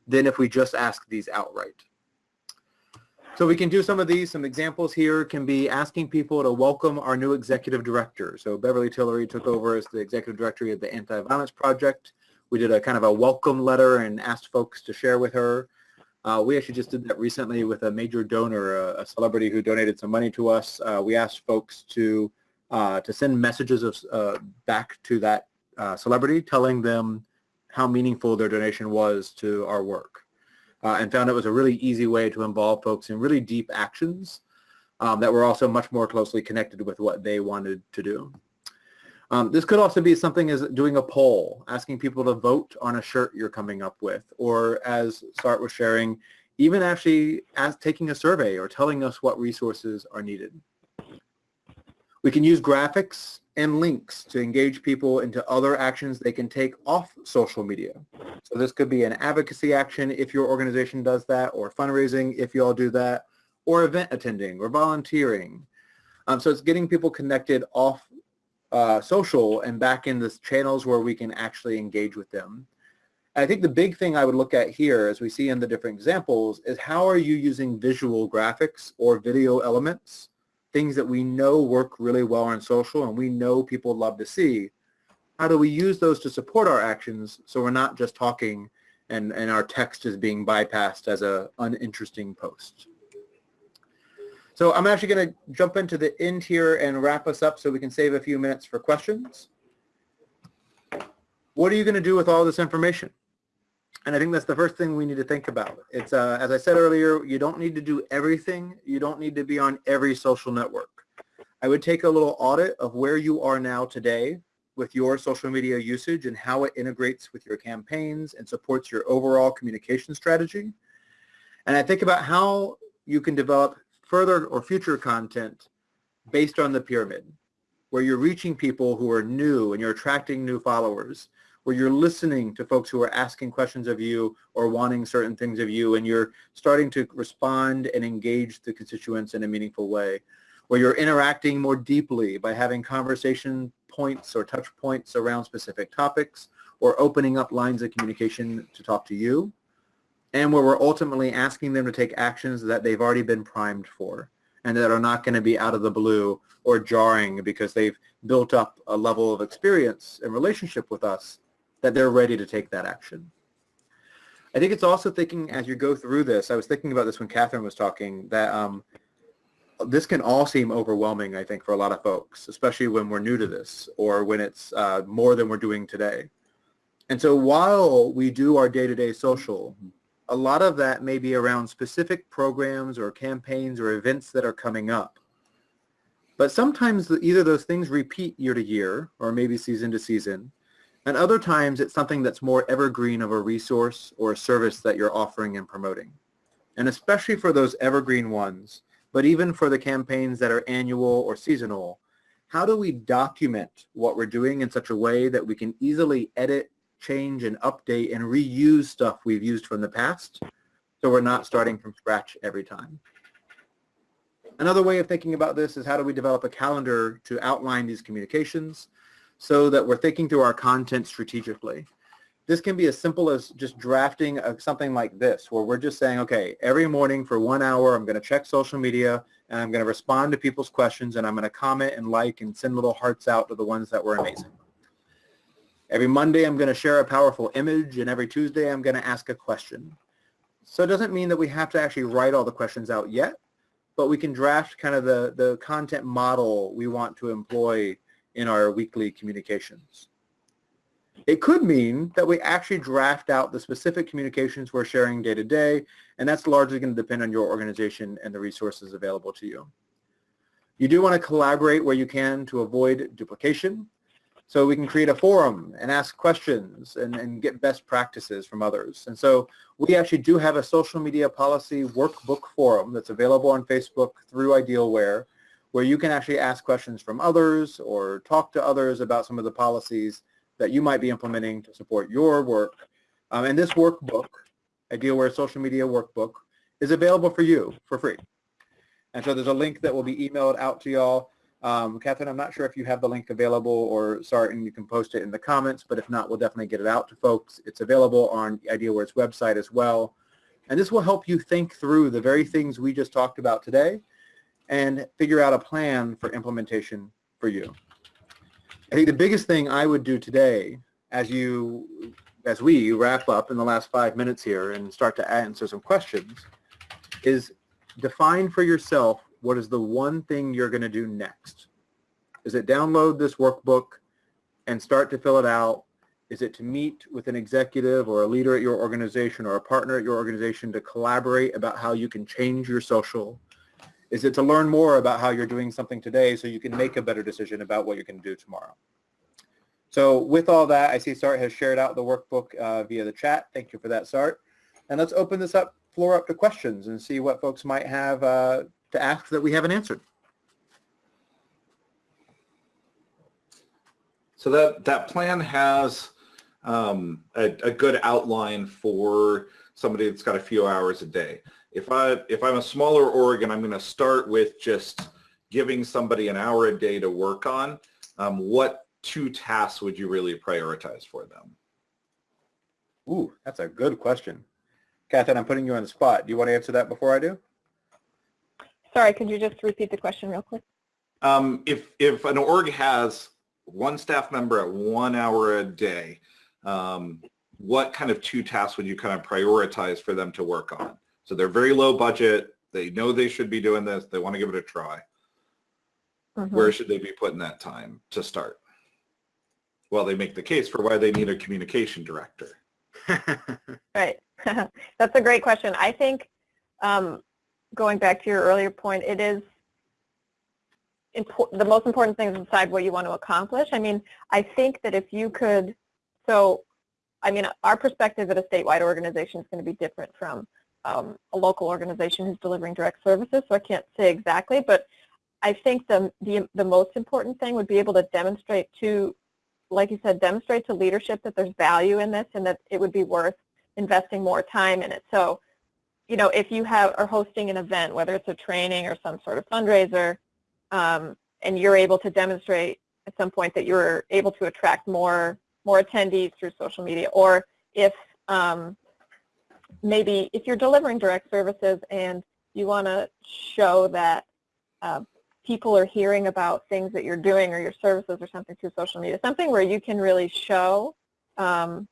than if we just ask these outright. So we can do some of these. Some examples here can be asking people to welcome our new executive director. So Beverly Tillery took over as the executive director of the Anti-Violence Project. We did a kind of a welcome letter and asked folks to share with her. Uh, we actually just did that recently with a major donor, a, a celebrity who donated some money to us. Uh, we asked folks to uh, to send messages of, uh, back to that uh, celebrity, telling them how meaningful their donation was to our work uh, and found it was a really easy way to involve folks in really deep actions um, that were also much more closely connected with what they wanted to do. Um, this could also be something as doing a poll, asking people to vote on a shirt you're coming up with, or as Sart was sharing, even actually as taking a survey or telling us what resources are needed. We can use graphics and links to engage people into other actions they can take off social media. So this could be an advocacy action if your organization does that, or fundraising if you all do that, or event attending or volunteering. Um, so it's getting people connected off uh, social and back in the channels where we can actually engage with them. I think the big thing I would look at here, as we see in the different examples, is how are you using visual graphics or video elements, things that we know work really well on social and we know people love to see, how do we use those to support our actions so we're not just talking and, and our text is being bypassed as a uninteresting post. So I'm actually going to jump into the end here and wrap us up so we can save a few minutes for questions. What are you going to do with all this information? And I think that's the first thing we need to think about. It's, uh, as I said earlier, you don't need to do everything. You don't need to be on every social network. I would take a little audit of where you are now today with your social media usage and how it integrates with your campaigns and supports your overall communication strategy. And I think about how you can develop further or future content based on the pyramid, where you're reaching people who are new and you're attracting new followers, where you're listening to folks who are asking questions of you or wanting certain things of you, and you're starting to respond and engage the constituents in a meaningful way, where you're interacting more deeply by having conversation points or touch points around specific topics, or opening up lines of communication to talk to you, and where we're ultimately asking them to take actions that they've already been primed for and that are not going to be out of the blue or jarring because they've built up a level of experience and relationship with us that they're ready to take that action. I think it's also thinking as you go through this, I was thinking about this when Catherine was talking, that um, this can all seem overwhelming, I think, for a lot of folks, especially when we're new to this or when it's uh, more than we're doing today. And so while we do our day-to-day social, a lot of that may be around specific programs or campaigns or events that are coming up. But sometimes either those things repeat year to year or maybe season to season, and other times it's something that's more evergreen of a resource or a service that you're offering and promoting. And especially for those evergreen ones, but even for the campaigns that are annual or seasonal, how do we document what we're doing in such a way that we can easily edit, change, and update and reuse stuff we've used from the past so we're not starting from scratch every time? Another way of thinking about this is how do we develop a calendar to outline these communications so that we're thinking through our content strategically. This can be as simple as just drafting a, something like this, where we're just saying, okay, every morning for one hour, I'm going to check social media and I'm going to respond to people's questions and I'm going to comment and like and send little hearts out to the ones that were amazing. Every Monday, I'm going to share a powerful image and every Tuesday, I'm going to ask a question. So it doesn't mean that we have to actually write all the questions out yet, but we can draft kind of the, the content model we want to employ in our weekly communications. It could mean that we actually draft out the specific communications we're sharing day to day, and that's largely going to depend on your organization and the resources available to you. You do want to collaborate where you can to avoid duplication. So we can create a forum and ask questions and, and get best practices from others. And so we actually do have a social media policy workbook forum that's available on Facebook through Idealware where you can actually ask questions from others or talk to others about some of the policies that you might be implementing to support your work. Um, and this workbook, Idealware Social Media Workbook, is available for you for free. And so there's a link that will be emailed out to y'all. Um, Catherine, I'm not sure if you have the link available or Sarton, you can post it in the comments, but if not, we'll definitely get it out to folks. It's available on Idealware's website as well. And this will help you think through the very things we just talked about today and figure out a plan for implementation for you. I think the biggest thing I would do today as you, as we wrap up in the last five minutes here and start to answer some questions is define for yourself what is the one thing you're going to do next. Is it download this workbook and start to fill it out? Is it to meet with an executive or a leader at your organization or a partner at your organization to collaborate about how you can change your social? Is it to learn more about how you're doing something today so you can make a better decision about what you're going to do tomorrow? So with all that, I see Sart has shared out the workbook uh, via the chat. Thank you for that, Sart. And let's open this up, floor up to questions and see what folks might have uh, to ask that we haven't answered. So that, that plan has um, a, a good outline for somebody that's got a few hours a day if I if I'm a smaller org and I'm going to start with just giving somebody an hour a day to work on, um, what two tasks would you really prioritize for them? Ooh, that's a good question. Catherine, I'm putting you on the spot. Do you want to answer that before I do? Sorry, could you just repeat the question real quick? Um, if if an org has one staff member at one hour a day, um, what kind of two tasks would you kind of prioritize for them to work on? So they're very low budget. They know they should be doing this. They want to give it a try. Mm -hmm. Where should they be putting that time to start? Well, they make the case for why they need a communication director. right. That's a great question. I think um, going back to your earlier point, it is the most important thing is decide what you want to accomplish. I mean, I think that if you could, so, I mean, our perspective at a statewide organization is going to be different from um, a local organization who's delivering direct services, so I can't say exactly, but I think the, the, the most important thing would be able to demonstrate to, like you said, demonstrate to leadership that there's value in this and that it would be worth investing more time in it. So, you know, if you have are hosting an event, whether it's a training or some sort of fundraiser, um, and you're able to demonstrate at some point that you're able to attract more more attendees through social media, or if um, maybe if you're delivering direct services and you want to show that uh, people are hearing about things that you're doing or your services or something through social media, something where you can really show um,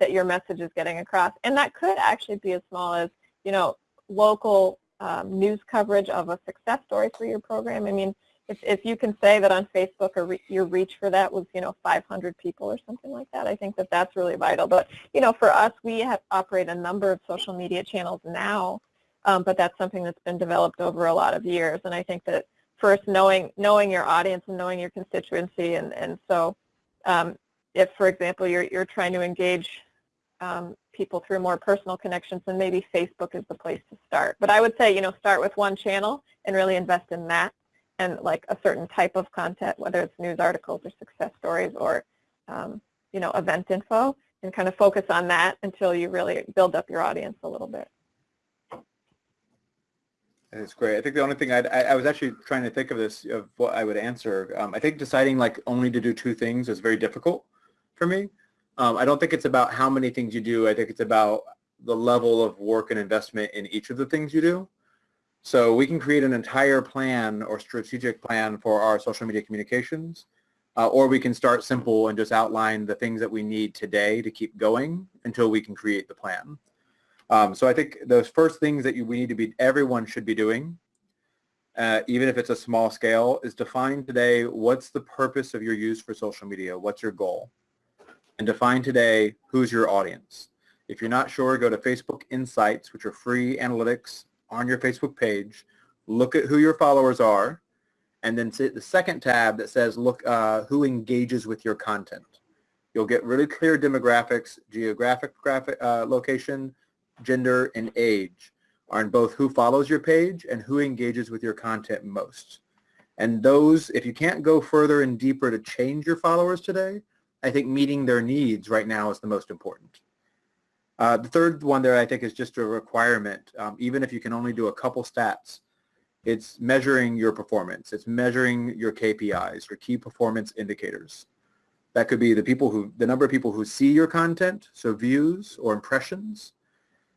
that your message is getting across. And that could actually be as small as, you know, local um, news coverage of a success story for your program. I mean, if, if you can say that on Facebook or re your reach for that was, you know, 500 people or something like that, I think that that's really vital. But, you know, for us, we have operate a number of social media channels now, um, but that's something that's been developed over a lot of years. And I think that first knowing knowing your audience and knowing your constituency, and, and so um, if, for example, you're, you're trying to engage um, people through more personal connections, then maybe Facebook is the place to start. But I would say, you know, start with one channel and really invest in that and like a certain type of content, whether it's news articles or success stories or, um, you know, event info, and kind of focus on that until you really build up your audience a little bit. That's great. I think the only thing I'd, I, I was actually trying to think of this, of what I would answer. Um, I think deciding like only to do two things is very difficult for me. Um, I don't think it's about how many things you do. I think it's about the level of work and investment in each of the things you do. So we can create an entire plan or strategic plan for our social media communications, uh, or we can start simple and just outline the things that we need today to keep going until we can create the plan. Um, so I think those first things that you, we need to be, everyone should be doing, uh, even if it's a small scale, is define today what's the purpose of your use for social media, what's your goal, and define today who's your audience. If you're not sure, go to Facebook Insights, which are free analytics on your Facebook page, look at who your followers are, and then the second tab that says look uh, who engages with your content. You'll get really clear demographics, geographic graphic, uh, location, gender, and age on both who follows your page and who engages with your content most. And those, if you can't go further and deeper to change your followers today, I think meeting their needs right now is the most important. Uh, the third one there I think is just a requirement. Um, even if you can only do a couple stats, it's measuring your performance. It's measuring your KPIs, your key performance indicators. That could be the people who, the number of people who see your content, so views or impressions.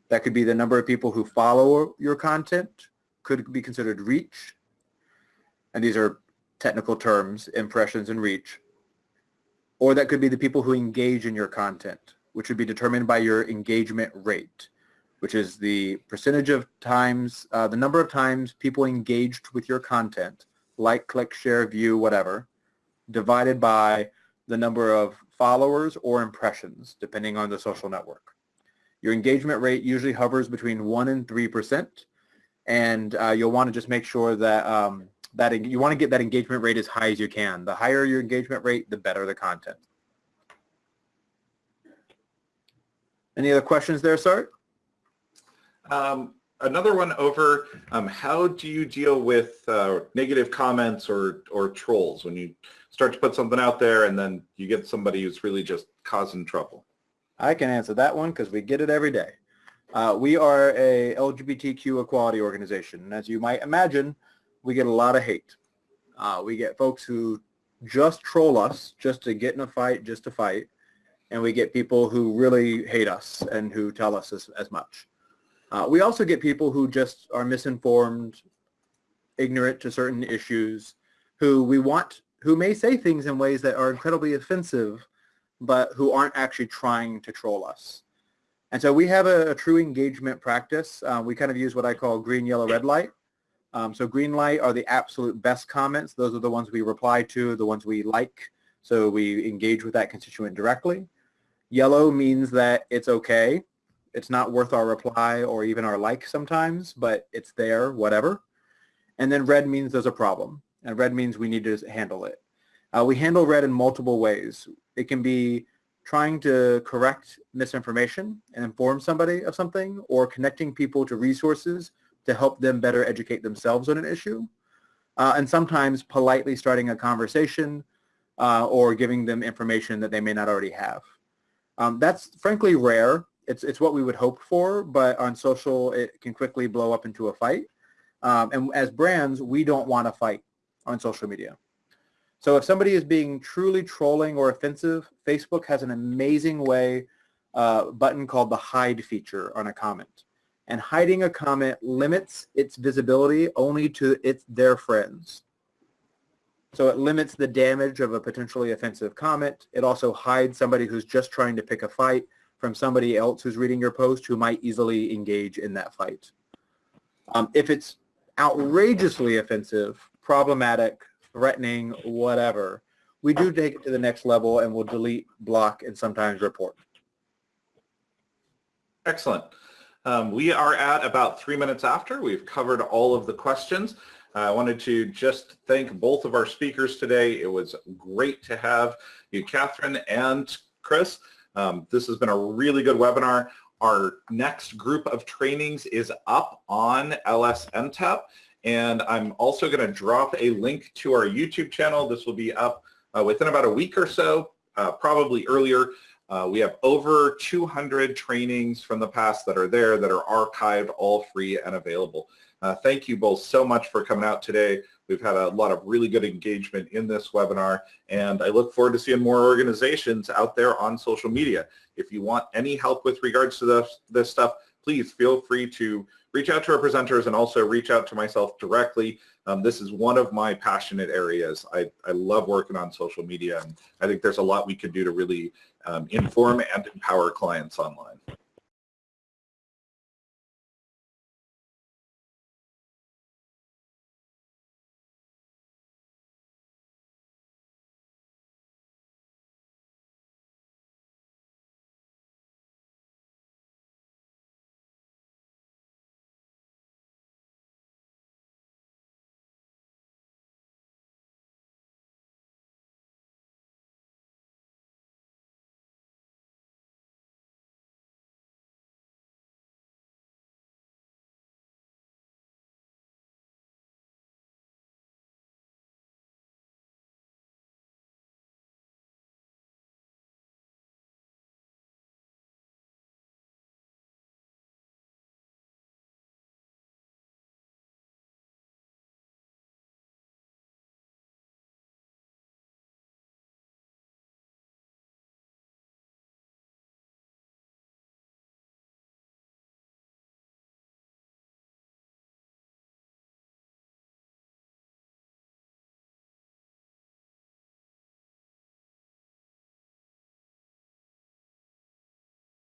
That could be the number of people who follow your content, could be considered reach. And these are technical terms, impressions and reach. Or that could be the people who engage in your content which would be determined by your engagement rate, which is the percentage of times, uh, the number of times people engaged with your content, like, click, share, view, whatever, divided by the number of followers or impressions, depending on the social network. Your engagement rate usually hovers between 1 and 3%, and uh, you'll want to just make sure that um, that you want to get that engagement rate as high as you can. The higher your engagement rate, the better the content. Any other questions there, Sart? Um, another one over, um, how do you deal with uh, negative comments or, or trolls when you start to put something out there and then you get somebody who's really just causing trouble? I can answer that one because we get it every day. Uh, we are a LGBTQ equality organization. And as you might imagine, we get a lot of hate. Uh, we get folks who just troll us just to get in a fight, just to fight and we get people who really hate us and who tell us as, as much. Uh, we also get people who just are misinformed, ignorant to certain issues, who we want, who may say things in ways that are incredibly offensive, but who aren't actually trying to troll us. And so we have a, a true engagement practice. Uh, we kind of use what I call green, yellow, red light. Um, so green light are the absolute best comments. Those are the ones we reply to, the ones we like. So we engage with that constituent directly. Yellow means that it's okay. It's not worth our reply or even our like sometimes, but it's there, whatever. And then red means there's a problem. And red means we need to handle it. Uh, we handle red in multiple ways. It can be trying to correct misinformation and inform somebody of something or connecting people to resources to help them better educate themselves on an issue. Uh, and sometimes politely starting a conversation uh, or giving them information that they may not already have. Um, that's frankly rare. It's, it's what we would hope for, but on social, it can quickly blow up into a fight. Um, and as brands, we don't want to fight on social media. So if somebody is being truly trolling or offensive, Facebook has an amazing way uh, button called the hide feature on a comment. And hiding a comment limits its visibility only to its their friends. So it limits the damage of a potentially offensive comment. It also hides somebody who's just trying to pick a fight from somebody else who's reading your post who might easily engage in that fight. Um, if it's outrageously offensive, problematic, threatening, whatever, we do take it to the next level and we'll delete, block, and sometimes report. Excellent. Um, we are at about three minutes after. We've covered all of the questions. I wanted to just thank both of our speakers today. It was great to have you, Catherine and Chris. Um, this has been a really good webinar. Our next group of trainings is up on LSNTAP, and I'm also going to drop a link to our YouTube channel. This will be up uh, within about a week or so, uh, probably earlier. Uh, we have over 200 trainings from the past that are there that are archived, all free and available. Uh, thank you both so much for coming out today. We've had a lot of really good engagement in this webinar, and I look forward to seeing more organizations out there on social media. If you want any help with regards to this, this stuff, please feel free to reach out to our presenters and also reach out to myself directly. Um, this is one of my passionate areas. I, I love working on social media, and I think there's a lot we can do to really um, inform and empower clients online.